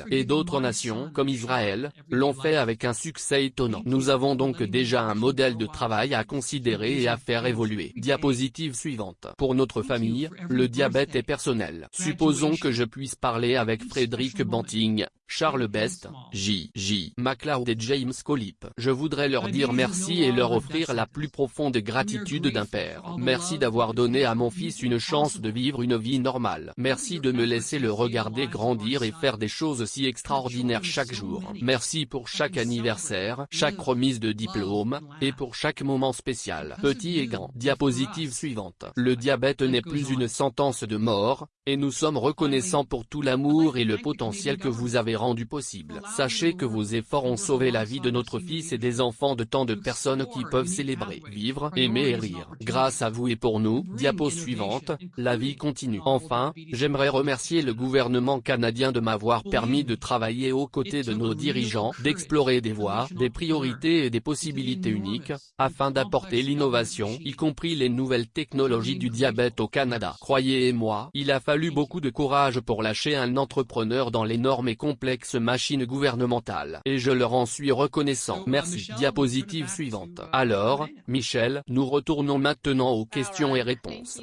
[SPEAKER 2] et d'autres nations, comme Israël, l'ont fait avec un succès étonnant. Nous avons donc déjà un modèle de travail à considérer et à faire évoluer. Diapositive suivante. Pour notre famille, le diabète est personnel. Supposons que je puisse parler avec Frédéric Banting, Charles Best, J. J. MacLeod et James Colip. Je voudrais leur dire merci et leur offrir la plus profonde gratitude d'un père. Merci d'avoir donné à mon fils une chance de vivre une vie normale. Merci de me laisser le regarder grandir et faire des choses si extraordinaires chaque jour. Merci pour chaque anniversaire, chaque remise de diplôme, et pour chaque moment spécial. Petit et grand. Diapositive suivante. Le diabète n'est plus une sentence de mort, et nous sommes reconnaissants pour tout l'amour et le potentiel que vous avez rendu possible. Sachez que vos efforts ont sauvé la vie de notre fils et des enfants de tant de personnes qui peuvent célébrer, vivre, aimer et rire. Grâce à vous et pour nous, diapo suivante, la vie continue. Enfin, j'aimerais remercier le gouvernement canadien de m'avoir permis de travailler aux côtés de nos dirigeants, d'explorer des voies, des priorités et des possibilités uniques, afin d'apporter l'innovation, y compris les nouvelles technologies du diabète au Canada. Croyez-moi, il a fallu beaucoup de courage pour lâcher un entrepreneur dans l'énorme et complexe machine gouvernementale. Et je leur en suis reconnaissant. Merci. Diapositive suivante. Alors, Michel, nous retournons maintenant aux questions et réponses.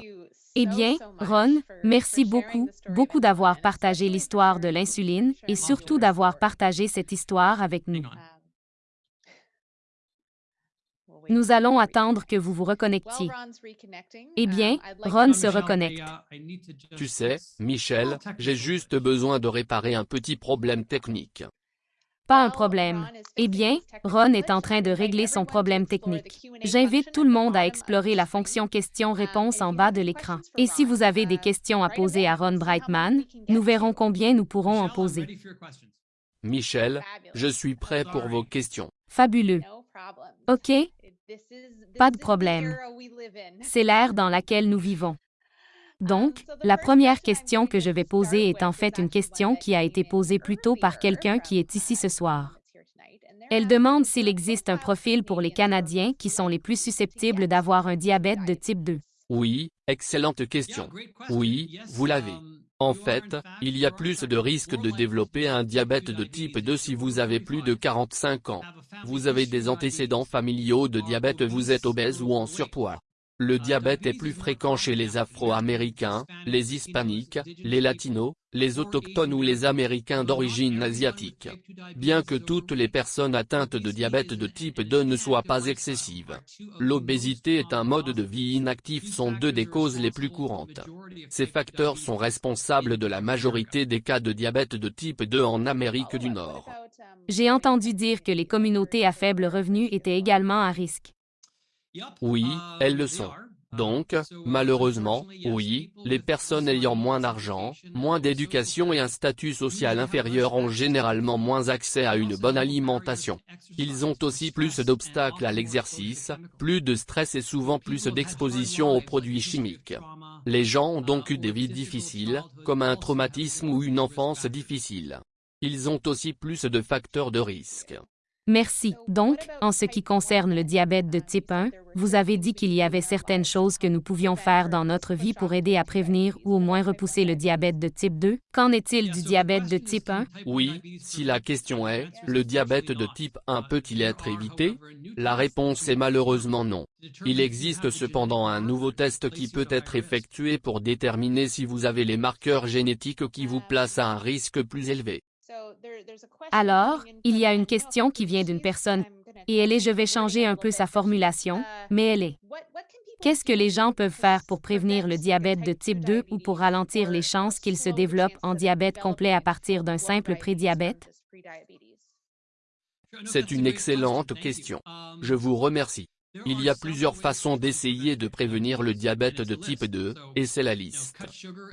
[SPEAKER 1] Eh bien, Ron, merci beaucoup, beaucoup d'avoir partagé l'histoire de l'insuline et surtout d'avoir partagé cette histoire avec nous. Nous allons attendre que vous vous reconnectiez. Eh bien, Ron se reconnecte.
[SPEAKER 2] Tu sais, Michel, j'ai juste besoin de réparer un petit problème technique.
[SPEAKER 1] Pas un problème. Eh bien, Ron est en train de régler son problème technique. J'invite tout le monde à explorer la fonction questions-réponses en bas de l'écran. Et si vous avez des questions à poser à Ron Brightman, nous verrons combien nous pourrons en poser.
[SPEAKER 2] Michel, je suis prêt pour vos questions.
[SPEAKER 1] Fabuleux. OK, pas de problème. C'est l'ère dans laquelle nous vivons. (laughs) Donc, la première question que je vais poser est en fait une question qui a été posée plus tôt par quelqu'un qui est ici ce (laughs) soir. Elle demande s'il existe un profil pour les Canadiens qui sont les plus susceptibles d'avoir un diabète de type 2.
[SPEAKER 2] Oui, excellente question. Oui, vous l'avez. En fait, il y a plus de risques de développer un diabète de type 2 si vous avez plus de 45 ans. Vous avez des antécédents familiaux de diabète vous êtes obèse ou en surpoids. Le diabète est plus fréquent chez les Afro-Américains, les Hispaniques, les Latinos, les Autochtones ou les Américains d'origine asiatique. Bien que toutes les personnes atteintes de diabète de type 2 ne soient pas excessives. L'obésité est un mode de vie inactif sont deux des causes les plus courantes. Ces facteurs sont responsables de la majorité des cas de diabète de type 2 en Amérique du Nord.
[SPEAKER 1] J'ai entendu dire que les communautés à faible revenu étaient également à risque.
[SPEAKER 2] Oui, elles le sont. Donc, malheureusement, oui, les personnes ayant moins d'argent, moins d'éducation et un statut social inférieur ont généralement moins accès à une bonne alimentation. Ils ont aussi plus d'obstacles à l'exercice, plus de stress et souvent plus d'exposition aux produits chimiques. Les gens ont donc eu des vies difficiles, comme un traumatisme ou une enfance difficile. Ils ont aussi plus de facteurs de risque.
[SPEAKER 1] Merci. Donc, en ce qui concerne le diabète de type 1, vous avez dit qu'il y avait certaines choses que nous pouvions faire dans notre vie pour aider à prévenir ou au moins repousser le diabète de type 2. Qu'en est-il du diabète de type 1?
[SPEAKER 2] Oui, si la question est, le diabète de type 1 peut-il être évité? La réponse est malheureusement non. Il existe cependant un nouveau test qui peut être effectué pour déterminer si vous avez les marqueurs génétiques qui vous placent à un risque plus élevé.
[SPEAKER 1] Alors, il y a une question qui vient d'une personne, et elle est je vais changer un peu sa formulation, mais elle est. Qu'est-ce que les gens peuvent faire pour prévenir le diabète de type 2 ou pour ralentir les chances qu'il se développe en diabète complet à partir d'un simple prédiabète?
[SPEAKER 2] C'est une excellente question. Je vous remercie. Il y a plusieurs façons d'essayer de prévenir le diabète de type 2, et c'est la liste.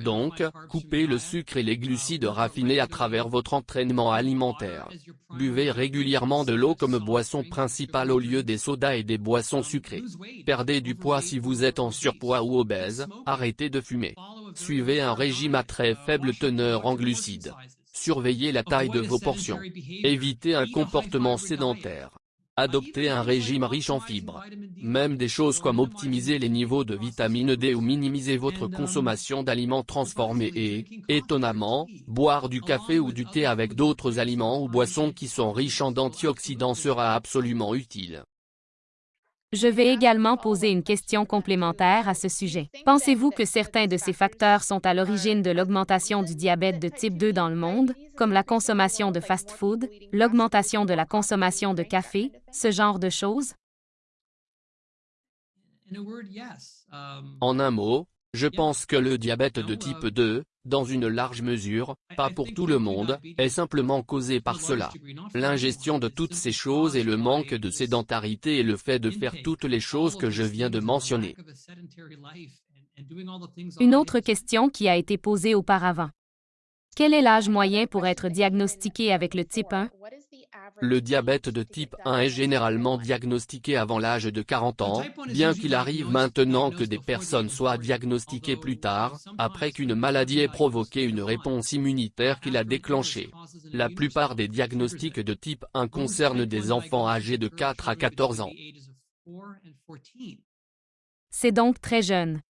[SPEAKER 2] Donc, coupez le sucre et les glucides raffinés à travers votre entraînement alimentaire. Buvez régulièrement de l'eau comme boisson principale au lieu des sodas et des boissons sucrées. Perdez du poids si vous êtes en surpoids ou obèse, arrêtez de fumer. Suivez un régime à très faible teneur en glucides. Surveillez la taille de vos portions. Évitez un comportement sédentaire. Adoptez un régime riche en fibres. Même des choses comme optimiser les niveaux de vitamine D ou minimiser votre consommation d'aliments transformés et, étonnamment, boire du café ou du thé avec d'autres aliments ou boissons qui sont riches en antioxydants sera absolument utile.
[SPEAKER 1] Je vais également poser une question complémentaire à ce sujet. Pensez-vous que certains de ces facteurs sont à l'origine de l'augmentation du diabète de type 2 dans le monde, comme la consommation de fast-food, l'augmentation de la consommation de café, ce genre de choses?
[SPEAKER 2] En un mot, je pense que le diabète de type 2, dans une large mesure, pas pour tout le monde, est simplement causé par cela. L'ingestion de toutes ces choses et le manque de sédentarité et le fait de faire toutes les choses que je viens de mentionner.
[SPEAKER 1] Une autre question qui a été posée auparavant. Quel est l'âge moyen pour être diagnostiqué avec le type 1?
[SPEAKER 2] Le diabète de type 1 est généralement diagnostiqué avant l'âge de 40 ans, bien qu'il arrive maintenant que des personnes soient diagnostiquées plus tard, après qu'une maladie ait provoqué une réponse immunitaire qui l'a déclenchée. La plupart des diagnostics de type 1 concernent des enfants âgés de 4 à 14 ans.
[SPEAKER 1] C'est donc très jeune.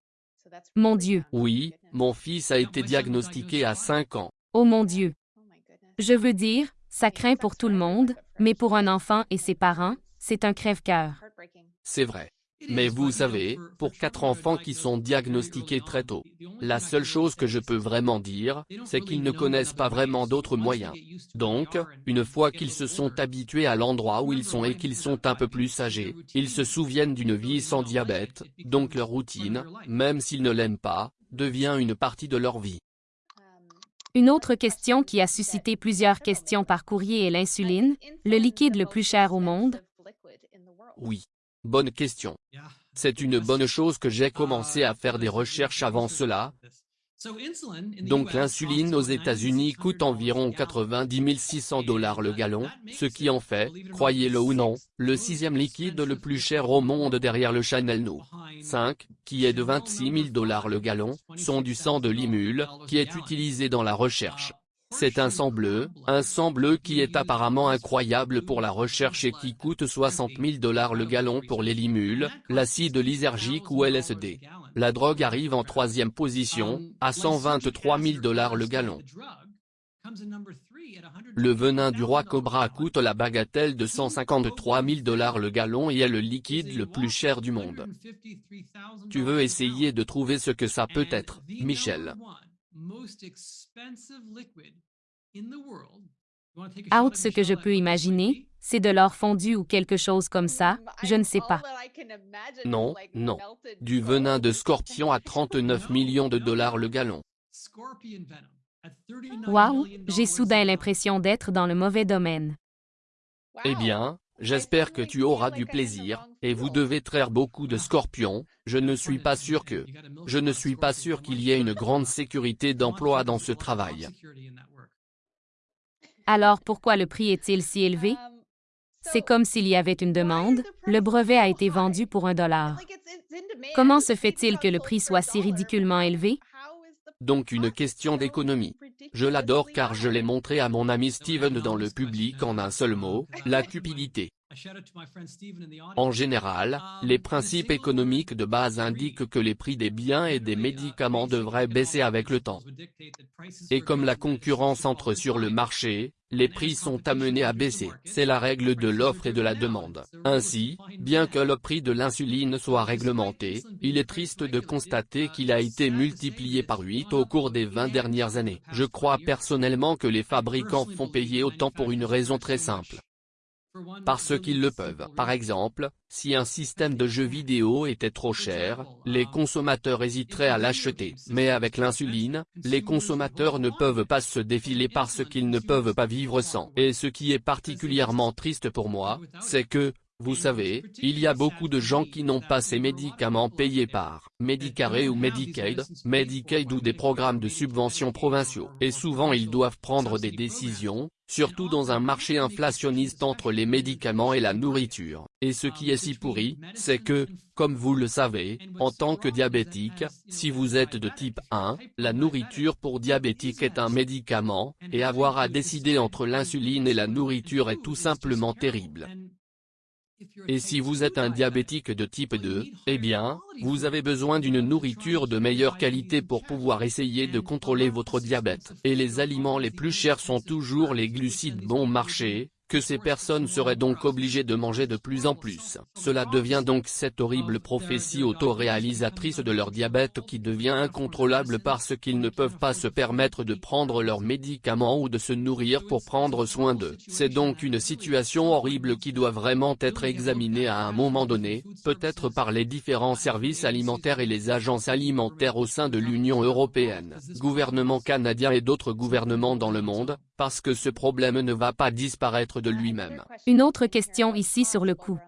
[SPEAKER 1] Mon Dieu.
[SPEAKER 2] Oui, mon fils a été diagnostiqué à 5 ans.
[SPEAKER 1] Oh mon Dieu. Je veux dire, ça craint pour tout le monde, mais pour un enfant et ses parents, c'est un crève-cœur.
[SPEAKER 2] C'est vrai. Mais vous savez, pour quatre enfants qui sont diagnostiqués très tôt, la seule chose que je peux vraiment dire, c'est qu'ils ne connaissent pas vraiment d'autres moyens. Donc, une fois qu'ils se sont habitués à l'endroit où ils sont et qu'ils sont un peu plus âgés, ils se souviennent d'une vie sans diabète, donc leur routine, même s'ils ne l'aiment pas, devient une partie de leur vie.
[SPEAKER 1] Une autre question qui a suscité plusieurs questions par courrier est l'insuline, le liquide le plus cher au monde.
[SPEAKER 2] Oui. Bonne question. C'est une bonne chose que j'ai commencé à faire des recherches avant cela, donc l'insuline aux États-Unis coûte environ 90 600 dollars le gallon, ce qui en fait, croyez-le ou non, le sixième liquide le plus cher au monde derrière le Chanel No. 5, qui est de 26 000 dollars le gallon, sont du sang de limule, qui est utilisé dans la recherche. C'est un sang bleu, un sang bleu qui est apparemment incroyable pour la recherche et qui coûte 60 000 dollars le gallon pour les limules, l'acide lysergique ou LSD. La drogue arrive en troisième position, à 123 000 dollars le gallon. Le venin du roi Cobra coûte la bagatelle de 153 000 dollars le gallon et est le liquide le plus cher du monde. Tu veux essayer de trouver ce que ça peut être, Michel.
[SPEAKER 1] Out ce que je peux imaginer, c'est de l'or fondu ou quelque chose comme ça, je ne sais pas.
[SPEAKER 2] Non, non. Du venin de scorpion à 39 millions de dollars le gallon.
[SPEAKER 1] Wow, j'ai soudain l'impression d'être dans le mauvais domaine.
[SPEAKER 2] Eh bien, j'espère que tu auras du plaisir, et vous devez traire beaucoup de scorpions, je ne suis pas sûr que... Je ne suis pas sûr qu'il y ait une grande sécurité d'emploi dans ce travail.
[SPEAKER 1] Alors pourquoi le prix est-il si élevé? C'est comme s'il y avait une demande, le brevet a été vendu pour un dollar. Comment se fait-il que le prix soit si ridiculement élevé?
[SPEAKER 2] Donc une question d'économie. Je l'adore car je l'ai montré à mon ami Steven dans le public en un seul mot, la cupidité. En général, les principes économiques de base indiquent que les prix des biens et des médicaments devraient baisser avec le temps. Et comme la concurrence entre sur le marché, les prix sont amenés à baisser. C'est la règle de l'offre et de la demande. Ainsi, bien que le prix de l'insuline soit réglementé, il est triste de constater qu'il a été multiplié par 8 au cours des 20 dernières années. Je crois personnellement que les fabricants font payer autant pour une raison très simple parce qu'ils le peuvent. Par exemple, si un système de jeux vidéo était trop cher, les consommateurs hésiteraient à l'acheter. Mais avec l'insuline, les consommateurs ne peuvent pas se défiler parce qu'ils ne peuvent pas vivre sans. Et ce qui est particulièrement triste pour moi, c'est que, Vous savez, il y a beaucoup de gens qui n'ont pas ces médicaments payés par Medicare ou Medicaid, Medicaid ou des programmes de subvention provinciaux. Et souvent ils doivent prendre des décisions, surtout dans un marché inflationniste entre les médicaments et la nourriture. Et ce qui est si pourri, c'est que, comme vous le savez, en tant que diabétique, si vous êtes de type 1, la nourriture pour diabétique est un médicament, et avoir à décider entre l'insuline et la nourriture est tout simplement terrible. Et si vous êtes un diabétique de type 2, eh bien, vous avez besoin d'une nourriture de meilleure qualité pour pouvoir essayer de contrôler votre diabète. Et les aliments les plus chers sont toujours les glucides bon marché, que ces personnes seraient donc obligées de manger de plus en plus. Cela devient donc cette horrible prophétie autoréalisatrice de leur diabète qui devient incontrôlable parce qu'ils ne peuvent pas se permettre de prendre leurs médicaments ou de se nourrir pour prendre soin d'eux. C'est donc une situation horrible qui doit vraiment être examinée à un moment donné, peut-être par les différents services alimentaires et les agences alimentaires au sein de l'Union Européenne, gouvernement canadien et d'autres gouvernements dans le monde, parce que ce problème ne va pas disparaître de lui-même.
[SPEAKER 1] Une autre question ici sur le coût.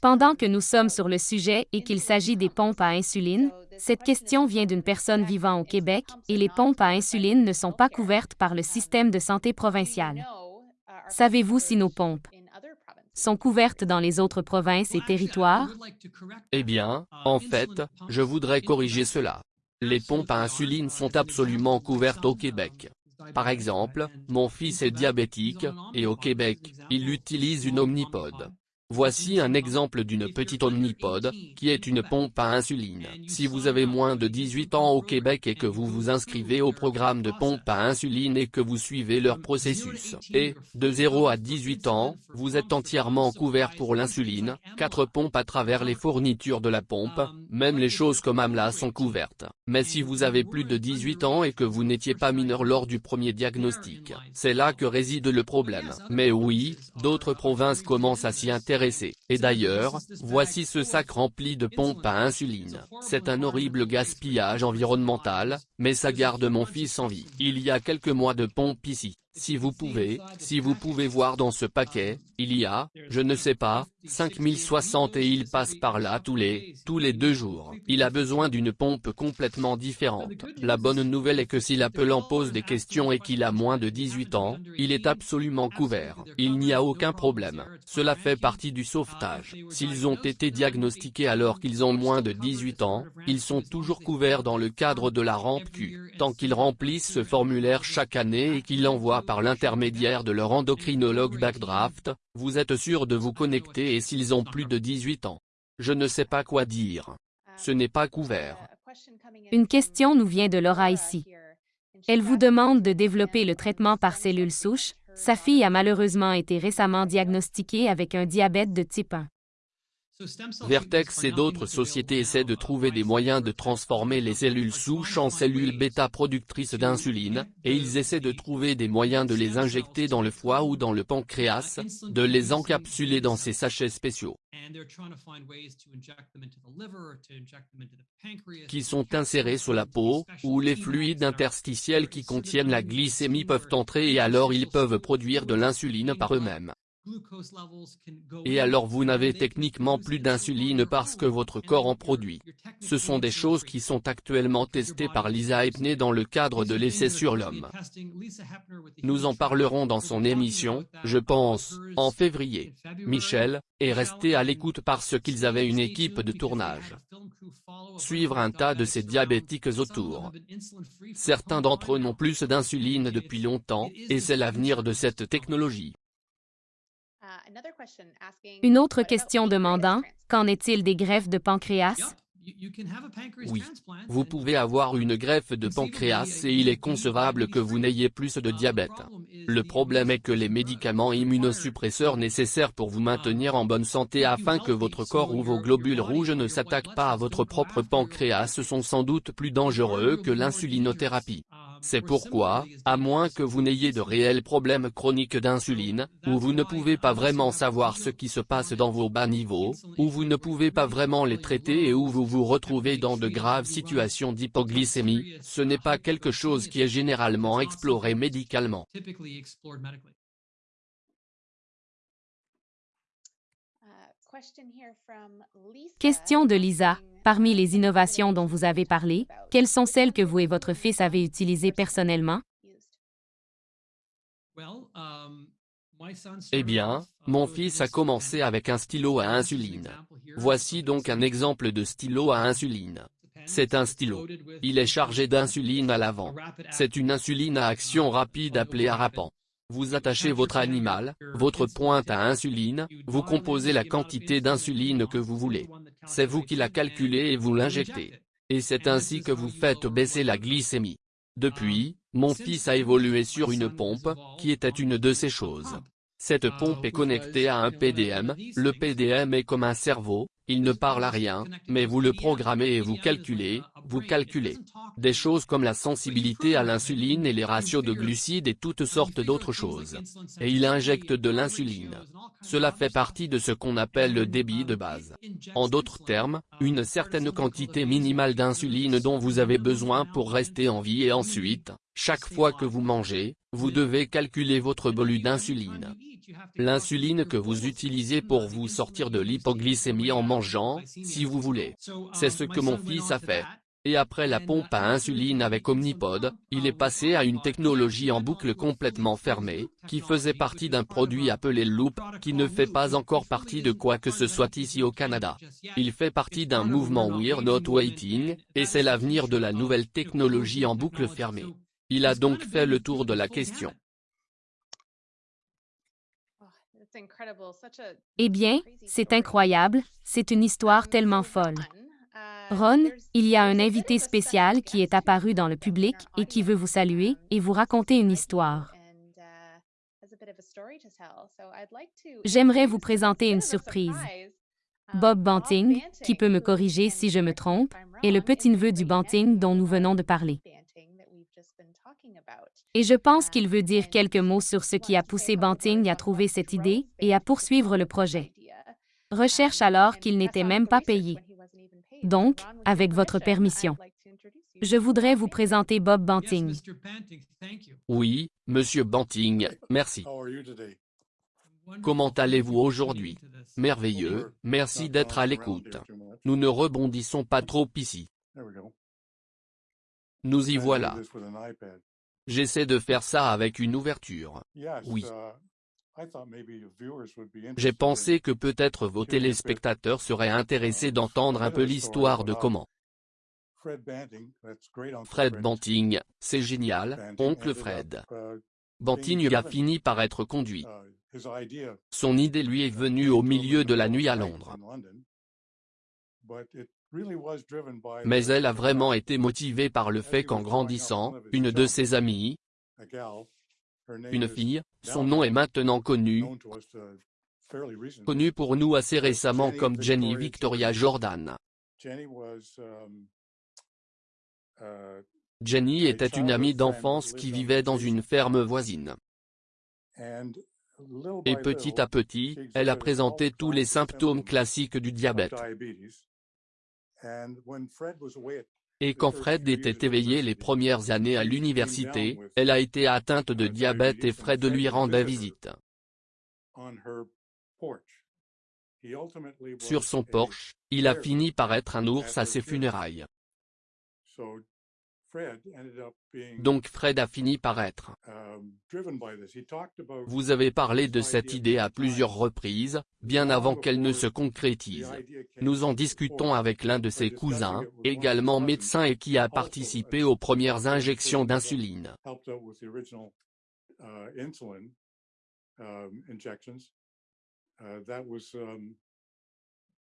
[SPEAKER 1] Pendant que nous sommes sur le sujet et qu'il s'agit des pompes à insuline, cette question vient d'une personne vivant au Québec et les pompes à insuline ne sont pas couvertes par le système de santé provincial. Savez-vous si nos pompes sont couvertes dans les autres provinces et territoires?
[SPEAKER 2] Eh bien, en fait, je voudrais corriger cela. Les pompes à insuline sont absolument couvertes au Québec. Par exemple, mon fils est diabétique, et au Québec, il utilise une omnipode. Voici un exemple d'une petite omnipode, qui est une pompe à insuline. Si vous avez moins de 18 ans au Québec et que vous vous inscrivez au programme de pompe à insuline et que vous suivez leur processus, et, de 0 à 18 ans, vous êtes entièrement couvert pour l'insuline, 4 pompes à travers les fournitures de la pompe, même les choses comme AMLA sont couvertes. Mais si vous avez plus de 18 ans et que vous n'étiez pas mineur lors du premier diagnostic, c'est là que réside le problème. Mais oui, d'autres provinces commencent à s'y intéresser et d'ailleurs, voici ce sac rempli de pompes à insuline. C'est un horrible gaspillage environnemental, mais ça garde mon fils en vie. Il y a quelques mois de pompe ici. Si vous pouvez, si vous pouvez voir dans ce paquet, il y a, je ne sais pas, 5060 et il passe par là tous les, tous les deux jours. Il a besoin d'une pompe complètement différente. La bonne nouvelle est que si l'appelant pose des questions et qu'il a moins de 18 ans, il est absolument couvert. Il n'y a aucun problème. Cela fait partie du sauvetage. S'ils ont été diagnostiqués alors qu'ils ont moins de 18 ans, ils sont toujours couverts dans le cadre de la rampe Q. Tant qu'ils remplissent ce formulaire chaque année et qu'ils l'envoient par l'intermédiaire de leur endocrinologue Backdraft, vous êtes sûr de vous connecter et s'ils ont plus de 18 ans. Je ne sais pas quoi dire. Ce n'est pas couvert.
[SPEAKER 1] Une question nous vient de Laura ici. Elle vous demande de développer le traitement par cellules souches. Sa fille a malheureusement été récemment diagnostiquée avec un diabète de type 1.
[SPEAKER 2] Vertex et d'autres sociétés essaient de trouver des moyens de transformer les cellules souches en cellules bêta productrices d'insuline, et ils essaient de trouver des moyens de les injecter dans le foie ou dans le pancréas, de les encapsuler dans ces sachets spéciaux qui sont insérés sous la peau, où les fluides interstitiels qui contiennent la glycémie peuvent entrer et alors ils peuvent produire de l'insuline par eux-mêmes. Et alors vous n'avez techniquement plus d'insuline parce que votre corps en produit. Ce sont des choses qui sont actuellement testées par Lisa Epney dans le cadre de l'essai sur l'homme. Nous en parlerons dans son émission, je pense, en février. Michel, est resté à l'écoute parce qu'ils avaient une équipe de tournage. Suivre un tas de ces diabétiques autour. Certains d'entre eux n'ont plus d'insuline depuis longtemps, et c'est l'avenir de cette technologie.
[SPEAKER 1] Une autre question demandant, qu'en est-il des greffes de pancréas?
[SPEAKER 2] Oui, vous pouvez avoir une greffe de pancréas et il est concevable que vous n'ayez plus de diabète. Le problème est que les médicaments immunosuppresseurs nécessaires pour vous maintenir en bonne santé afin que votre corps ou vos globules rouges ne s'attaquent pas à votre propre pancréas sont sans doute plus dangereux que l'insulinothérapie. C'est pourquoi, à moins que vous n'ayez de réels problèmes chroniques d'insuline, ou vous ne pouvez pas vraiment savoir ce qui se passe dans vos bas niveaux, ou vous ne pouvez pas vraiment les traiter et où vous vous retrouvez dans de graves situations d'hypoglycémie, ce n'est pas quelque chose qui est généralement exploré médicalement.
[SPEAKER 1] Question de Lisa. Parmi les innovations dont vous avez parlé, quelles sont celles que vous et votre fils avez utilisées personnellement?
[SPEAKER 2] Eh bien, mon fils a commencé avec un stylo à insuline. Voici donc un exemple de stylo à insuline. C'est un stylo. Il est chargé d'insuline à l'avant. C'est une insuline à action rapide appelée Arapan. Vous attachez votre animal, votre pointe à insuline, vous composez la quantité d'insuline que vous voulez. C'est vous qui la calculez et vous l'injectez. Et c'est ainsi que vous faites baisser la glycémie. Depuis, mon fils a évolué sur une pompe, qui était une de ces choses. Cette pompe est connectée à un PDM, le PDM est comme un cerveau, il ne parle à rien, mais vous le programmez et vous calculez, vous calculez. Des choses comme la sensibilité à l'insuline et les ratios de glucides et toutes sortes d'autres choses. Et il injecte de l'insuline. Cela fait partie de ce qu'on appelle le débit de base. En d'autres termes, une certaine quantité minimale d'insuline dont vous avez besoin pour rester en vie et ensuite, chaque fois que vous mangez, vous devez calculer votre bolu d'insuline. L'insuline que vous utilisez pour vous sortir de l'hypoglycémie en mangeant, si vous voulez. C'est ce que mon fils a fait. Et après la pompe à insuline avec Omnipod, il est passé à une technologie en boucle complètement fermée, qui faisait partie d'un produit appelé Loop, qui ne fait pas encore partie de quoi que ce soit ici au Canada. Il fait partie d'un mouvement We're Not Waiting, et c'est l'avenir de la nouvelle technologie en boucle fermée. Il a donc fait le tour de la question.
[SPEAKER 1] Eh bien, c'est incroyable, c'est une histoire tellement folle. Ron, il y a un invité spécial qui est apparu dans le public et qui veut vous saluer et vous raconter une histoire. J'aimerais vous présenter une surprise. Bob Banting, qui peut me corriger si je me trompe, est le petit-neveu du Banting dont nous venons de parler. Et je pense qu'il veut dire quelques mots sur ce qui a poussé Banting à trouver cette idée et à poursuivre le projet. Recherche alors qu'il n'était même pas payé. Donc, avec votre permission, je voudrais vous présenter Bob Banting.
[SPEAKER 2] Oui, Monsieur Banting, merci. Comment allez-vous aujourd'hui? Merveilleux, merci d'être à l'écoute. Nous ne rebondissons pas trop ici. Nous y voilà. J'essaie de faire ça avec une ouverture. Oui. J'ai pensé que peut-être vos téléspectateurs seraient intéressés d'entendre un peu l'histoire de comment. Fred Banting, c'est génial, oncle Fred. Banting a fini par être conduit. Son idée lui est venue au milieu de la nuit à Londres. Mais elle a vraiment été motivée par le fait qu'en grandissant, une de ses amies, une fille, son nom est maintenant connu, connu pour nous assez récemment comme Jenny Victoria Jordan. Jenny était une amie d'enfance qui vivait dans une ferme voisine. Et petit à petit, elle a présenté tous les symptômes classiques du diabète. Et quand Fred était éveillé les premières années à l'université, elle a été atteinte de diabète et Fred lui rendait visite. Sur son porche, il a fini par être un ours à ses funérailles. Donc Fred a fini par être. Vous avez parlé de cette idée à plusieurs reprises, bien avant qu'elle ne se concrétise. Nous en discutons avec l'un de ses cousins, également médecin et qui a participé aux premières injections d'insuline.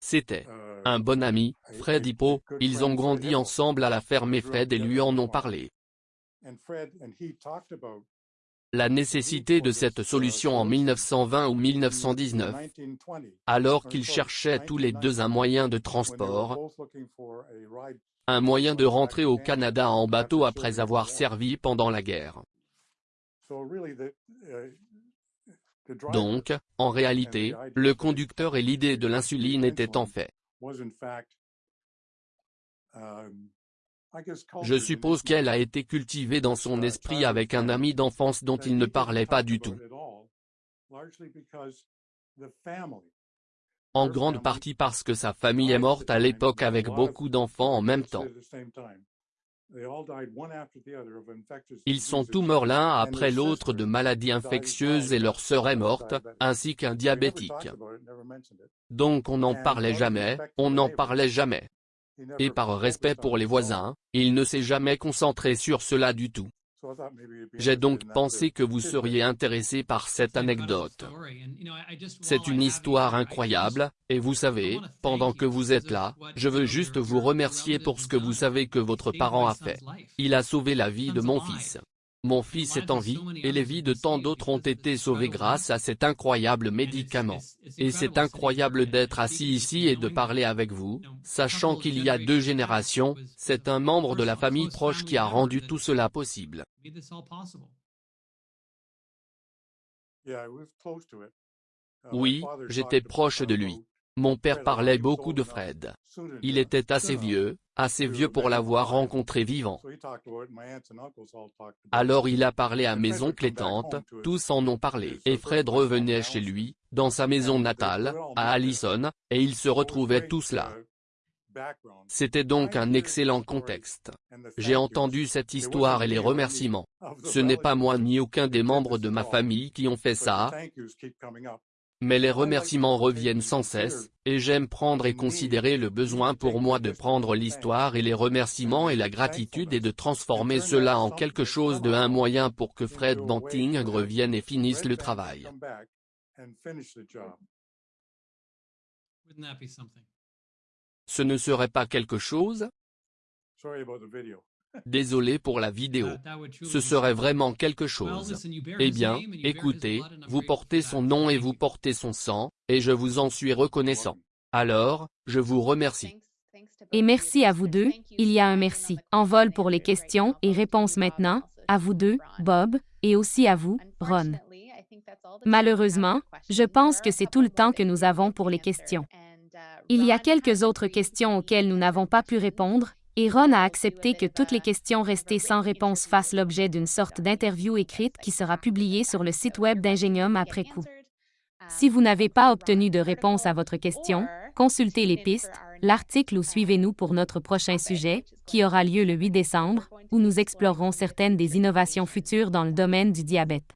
[SPEAKER 2] C'était un bon ami, Fred Hippo, ils ont grandi ensemble à la ferme et Fred et lui en ont parlé. La nécessité de cette solution en 1920 ou 1919, alors qu'ils cherchaient tous les deux un moyen de transport, un moyen de rentrer au Canada en bateau après avoir servi pendant la guerre. Donc, en réalité, le conducteur et l'idée de l'insuline étaient en fait. Je suppose qu'elle a été cultivée dans son esprit avec un ami d'enfance dont il ne parlait pas du tout. en grande partie parce que sa famille est morte à l'époque avec beaucoup d'enfants en même temps. Ils sont tous morts l'un après l'autre de maladies infectieuses et leur sœur est morte, ainsi qu'un diabétique. Donc on n'en parlait jamais, on n'en parlait jamais. Et par respect pour les voisins, il ne s'est jamais concentré sur cela du tout. J'ai donc pensé que vous seriez intéressé par cette anecdote. C'est une histoire incroyable, et vous savez, pendant que vous êtes là, je veux juste vous remercier pour ce que vous savez que votre parent a fait. Il a sauvé la vie de mon fils. Mon fils est en vie, et les vies de tant d'autres ont été sauvées grâce à cet incroyable médicament. Et c'est incroyable d'être assis ici et de parler avec vous, sachant qu'il y a deux générations, c'est un membre de la famille proche qui a rendu tout cela possible. Oui, j'étais proche de lui. Mon père parlait beaucoup de Fred. Il était assez vieux, assez vieux pour l'avoir rencontré vivant. Alors il a parlé à mes oncles et tantes, tous en ont parlé. Et Fred revenait chez lui, dans sa maison natale, à Allison, et ils se retrouvaient tous là. C'était donc un excellent contexte. J'ai entendu cette histoire et les remerciements. Ce n'est pas moi ni aucun des membres de ma famille qui ont fait ça, mais les remerciements reviennent sans cesse, et j'aime prendre et considérer le besoin pour moi de prendre l'histoire et les remerciements et la gratitude et de transformer cela en quelque chose de un moyen pour que Fred Banting revienne et finisse le travail. Ce ne serait pas quelque chose? Désolé pour la vidéo. Ce serait vraiment quelque chose. Eh bien, écoutez, vous portez son nom et vous portez son sang, et je vous en suis reconnaissant. Alors, je vous remercie.
[SPEAKER 1] Et merci à vous deux, il y a un merci. En vol pour les questions et réponses maintenant, à vous deux, Bob, et aussi à vous, Ron. Malheureusement, je pense que c'est tout le temps que nous avons pour les questions. Il y a quelques autres questions auxquelles nous n'avons pas pu répondre, et Ron a accepté que toutes les questions restées sans réponse fassent l'objet d'une sorte d'interview écrite qui sera publiée sur le site web d'Ingenium après coup. Si vous n'avez pas obtenu de réponse à votre question, consultez les pistes, l'article ou suivez-nous pour notre prochain sujet, qui aura lieu le 8 décembre, où nous explorerons certaines des innovations futures dans le domaine du diabète.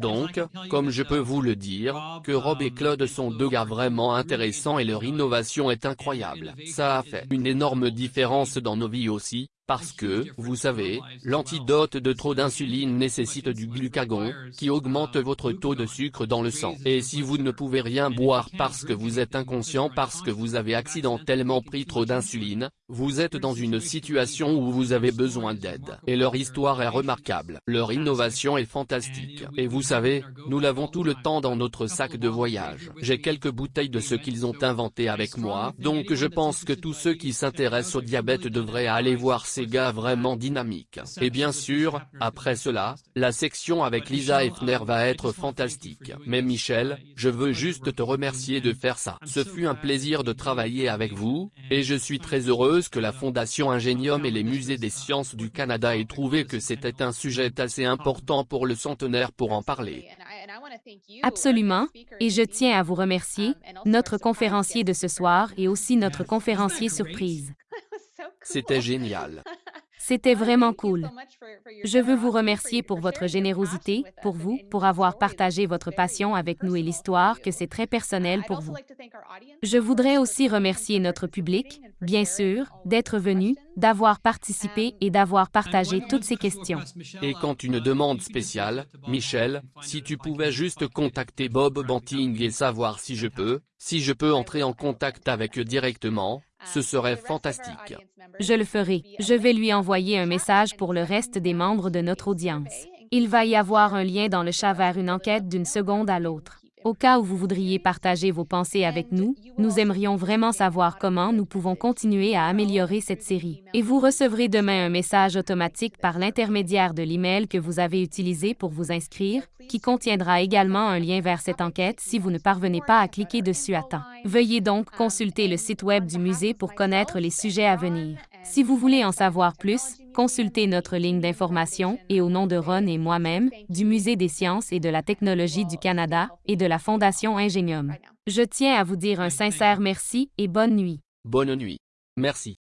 [SPEAKER 2] Donc, comme je peux vous le dire, que Rob et Claude sont deux gars vraiment intéressants et leur innovation est incroyable. Ça a fait une énorme différence dans nos vies aussi, parce que, vous savez, l'antidote de trop d'insuline nécessite du glucagon, qui augmente votre taux de sucre dans le sang. Et si vous ne pouvez rien boire parce que vous êtes inconscient parce que vous avez accidentellement pris trop d'insuline, vous êtes dans une situation où vous avez besoin d'aide. Et leur histoire est remarquable. Leur innovation est fantastique. Et vous savez, nous l'avons tout le temps dans notre sac de voyage. J'ai quelques bouteilles de ce qu'ils ont inventé avec moi, donc je pense que tous ceux qui s'intéressent au diabète devraient aller voir ces gars vraiment dynamiques. Et bien sûr, après cela, la section avec Lisa Effner va être fantastique. Mais Michel, je veux juste te remercier de faire ça. Ce fut un plaisir de travailler avec vous, et je suis très heureuse que la Fondation Ingenium et les musées des sciences du Canada aient trouvé que c'était un sujet assez important pour le centenaire pour en parler.
[SPEAKER 1] Absolument, et je tiens à vous remercier, notre conférencier de ce soir et aussi notre conférencier surprise.
[SPEAKER 2] C'était génial.
[SPEAKER 1] C'était vraiment cool. Je veux vous remercier pour votre générosité, pour vous, pour avoir partagé votre passion avec nous et l'histoire que c'est très personnel pour vous. Je voudrais aussi remercier notre public, bien sûr, d'être venu, d'avoir participé et d'avoir partagé toutes ces questions.
[SPEAKER 2] Et quand une demande spéciale, Michel, si tu pouvais juste contacter Bob Banting et savoir si je peux, si je peux entrer en contact avec eux directement, ce serait fantastique.
[SPEAKER 1] Je le ferai. Je vais lui envoyer un message pour le reste des membres de notre audience. Il va y avoir un lien dans le chat vers une enquête d'une seconde à l'autre. Au cas où vous voudriez partager vos pensées avec nous, nous aimerions vraiment savoir comment nous pouvons continuer à améliorer cette série. Et vous recevrez demain un message automatique par l'intermédiaire de l'email que vous avez utilisé pour vous inscrire, qui contiendra également un lien vers cette enquête si vous ne parvenez pas à cliquer dessus à temps. Veuillez donc consulter le site web du musée pour connaître les sujets à venir. Si vous voulez en savoir plus, consultez notre ligne d'information et au nom de Ron et moi-même, du Musée des sciences et de la technologie du Canada et de la Fondation Ingénium. Je tiens à vous dire un sincère merci et bonne nuit.
[SPEAKER 2] Bonne nuit. Merci.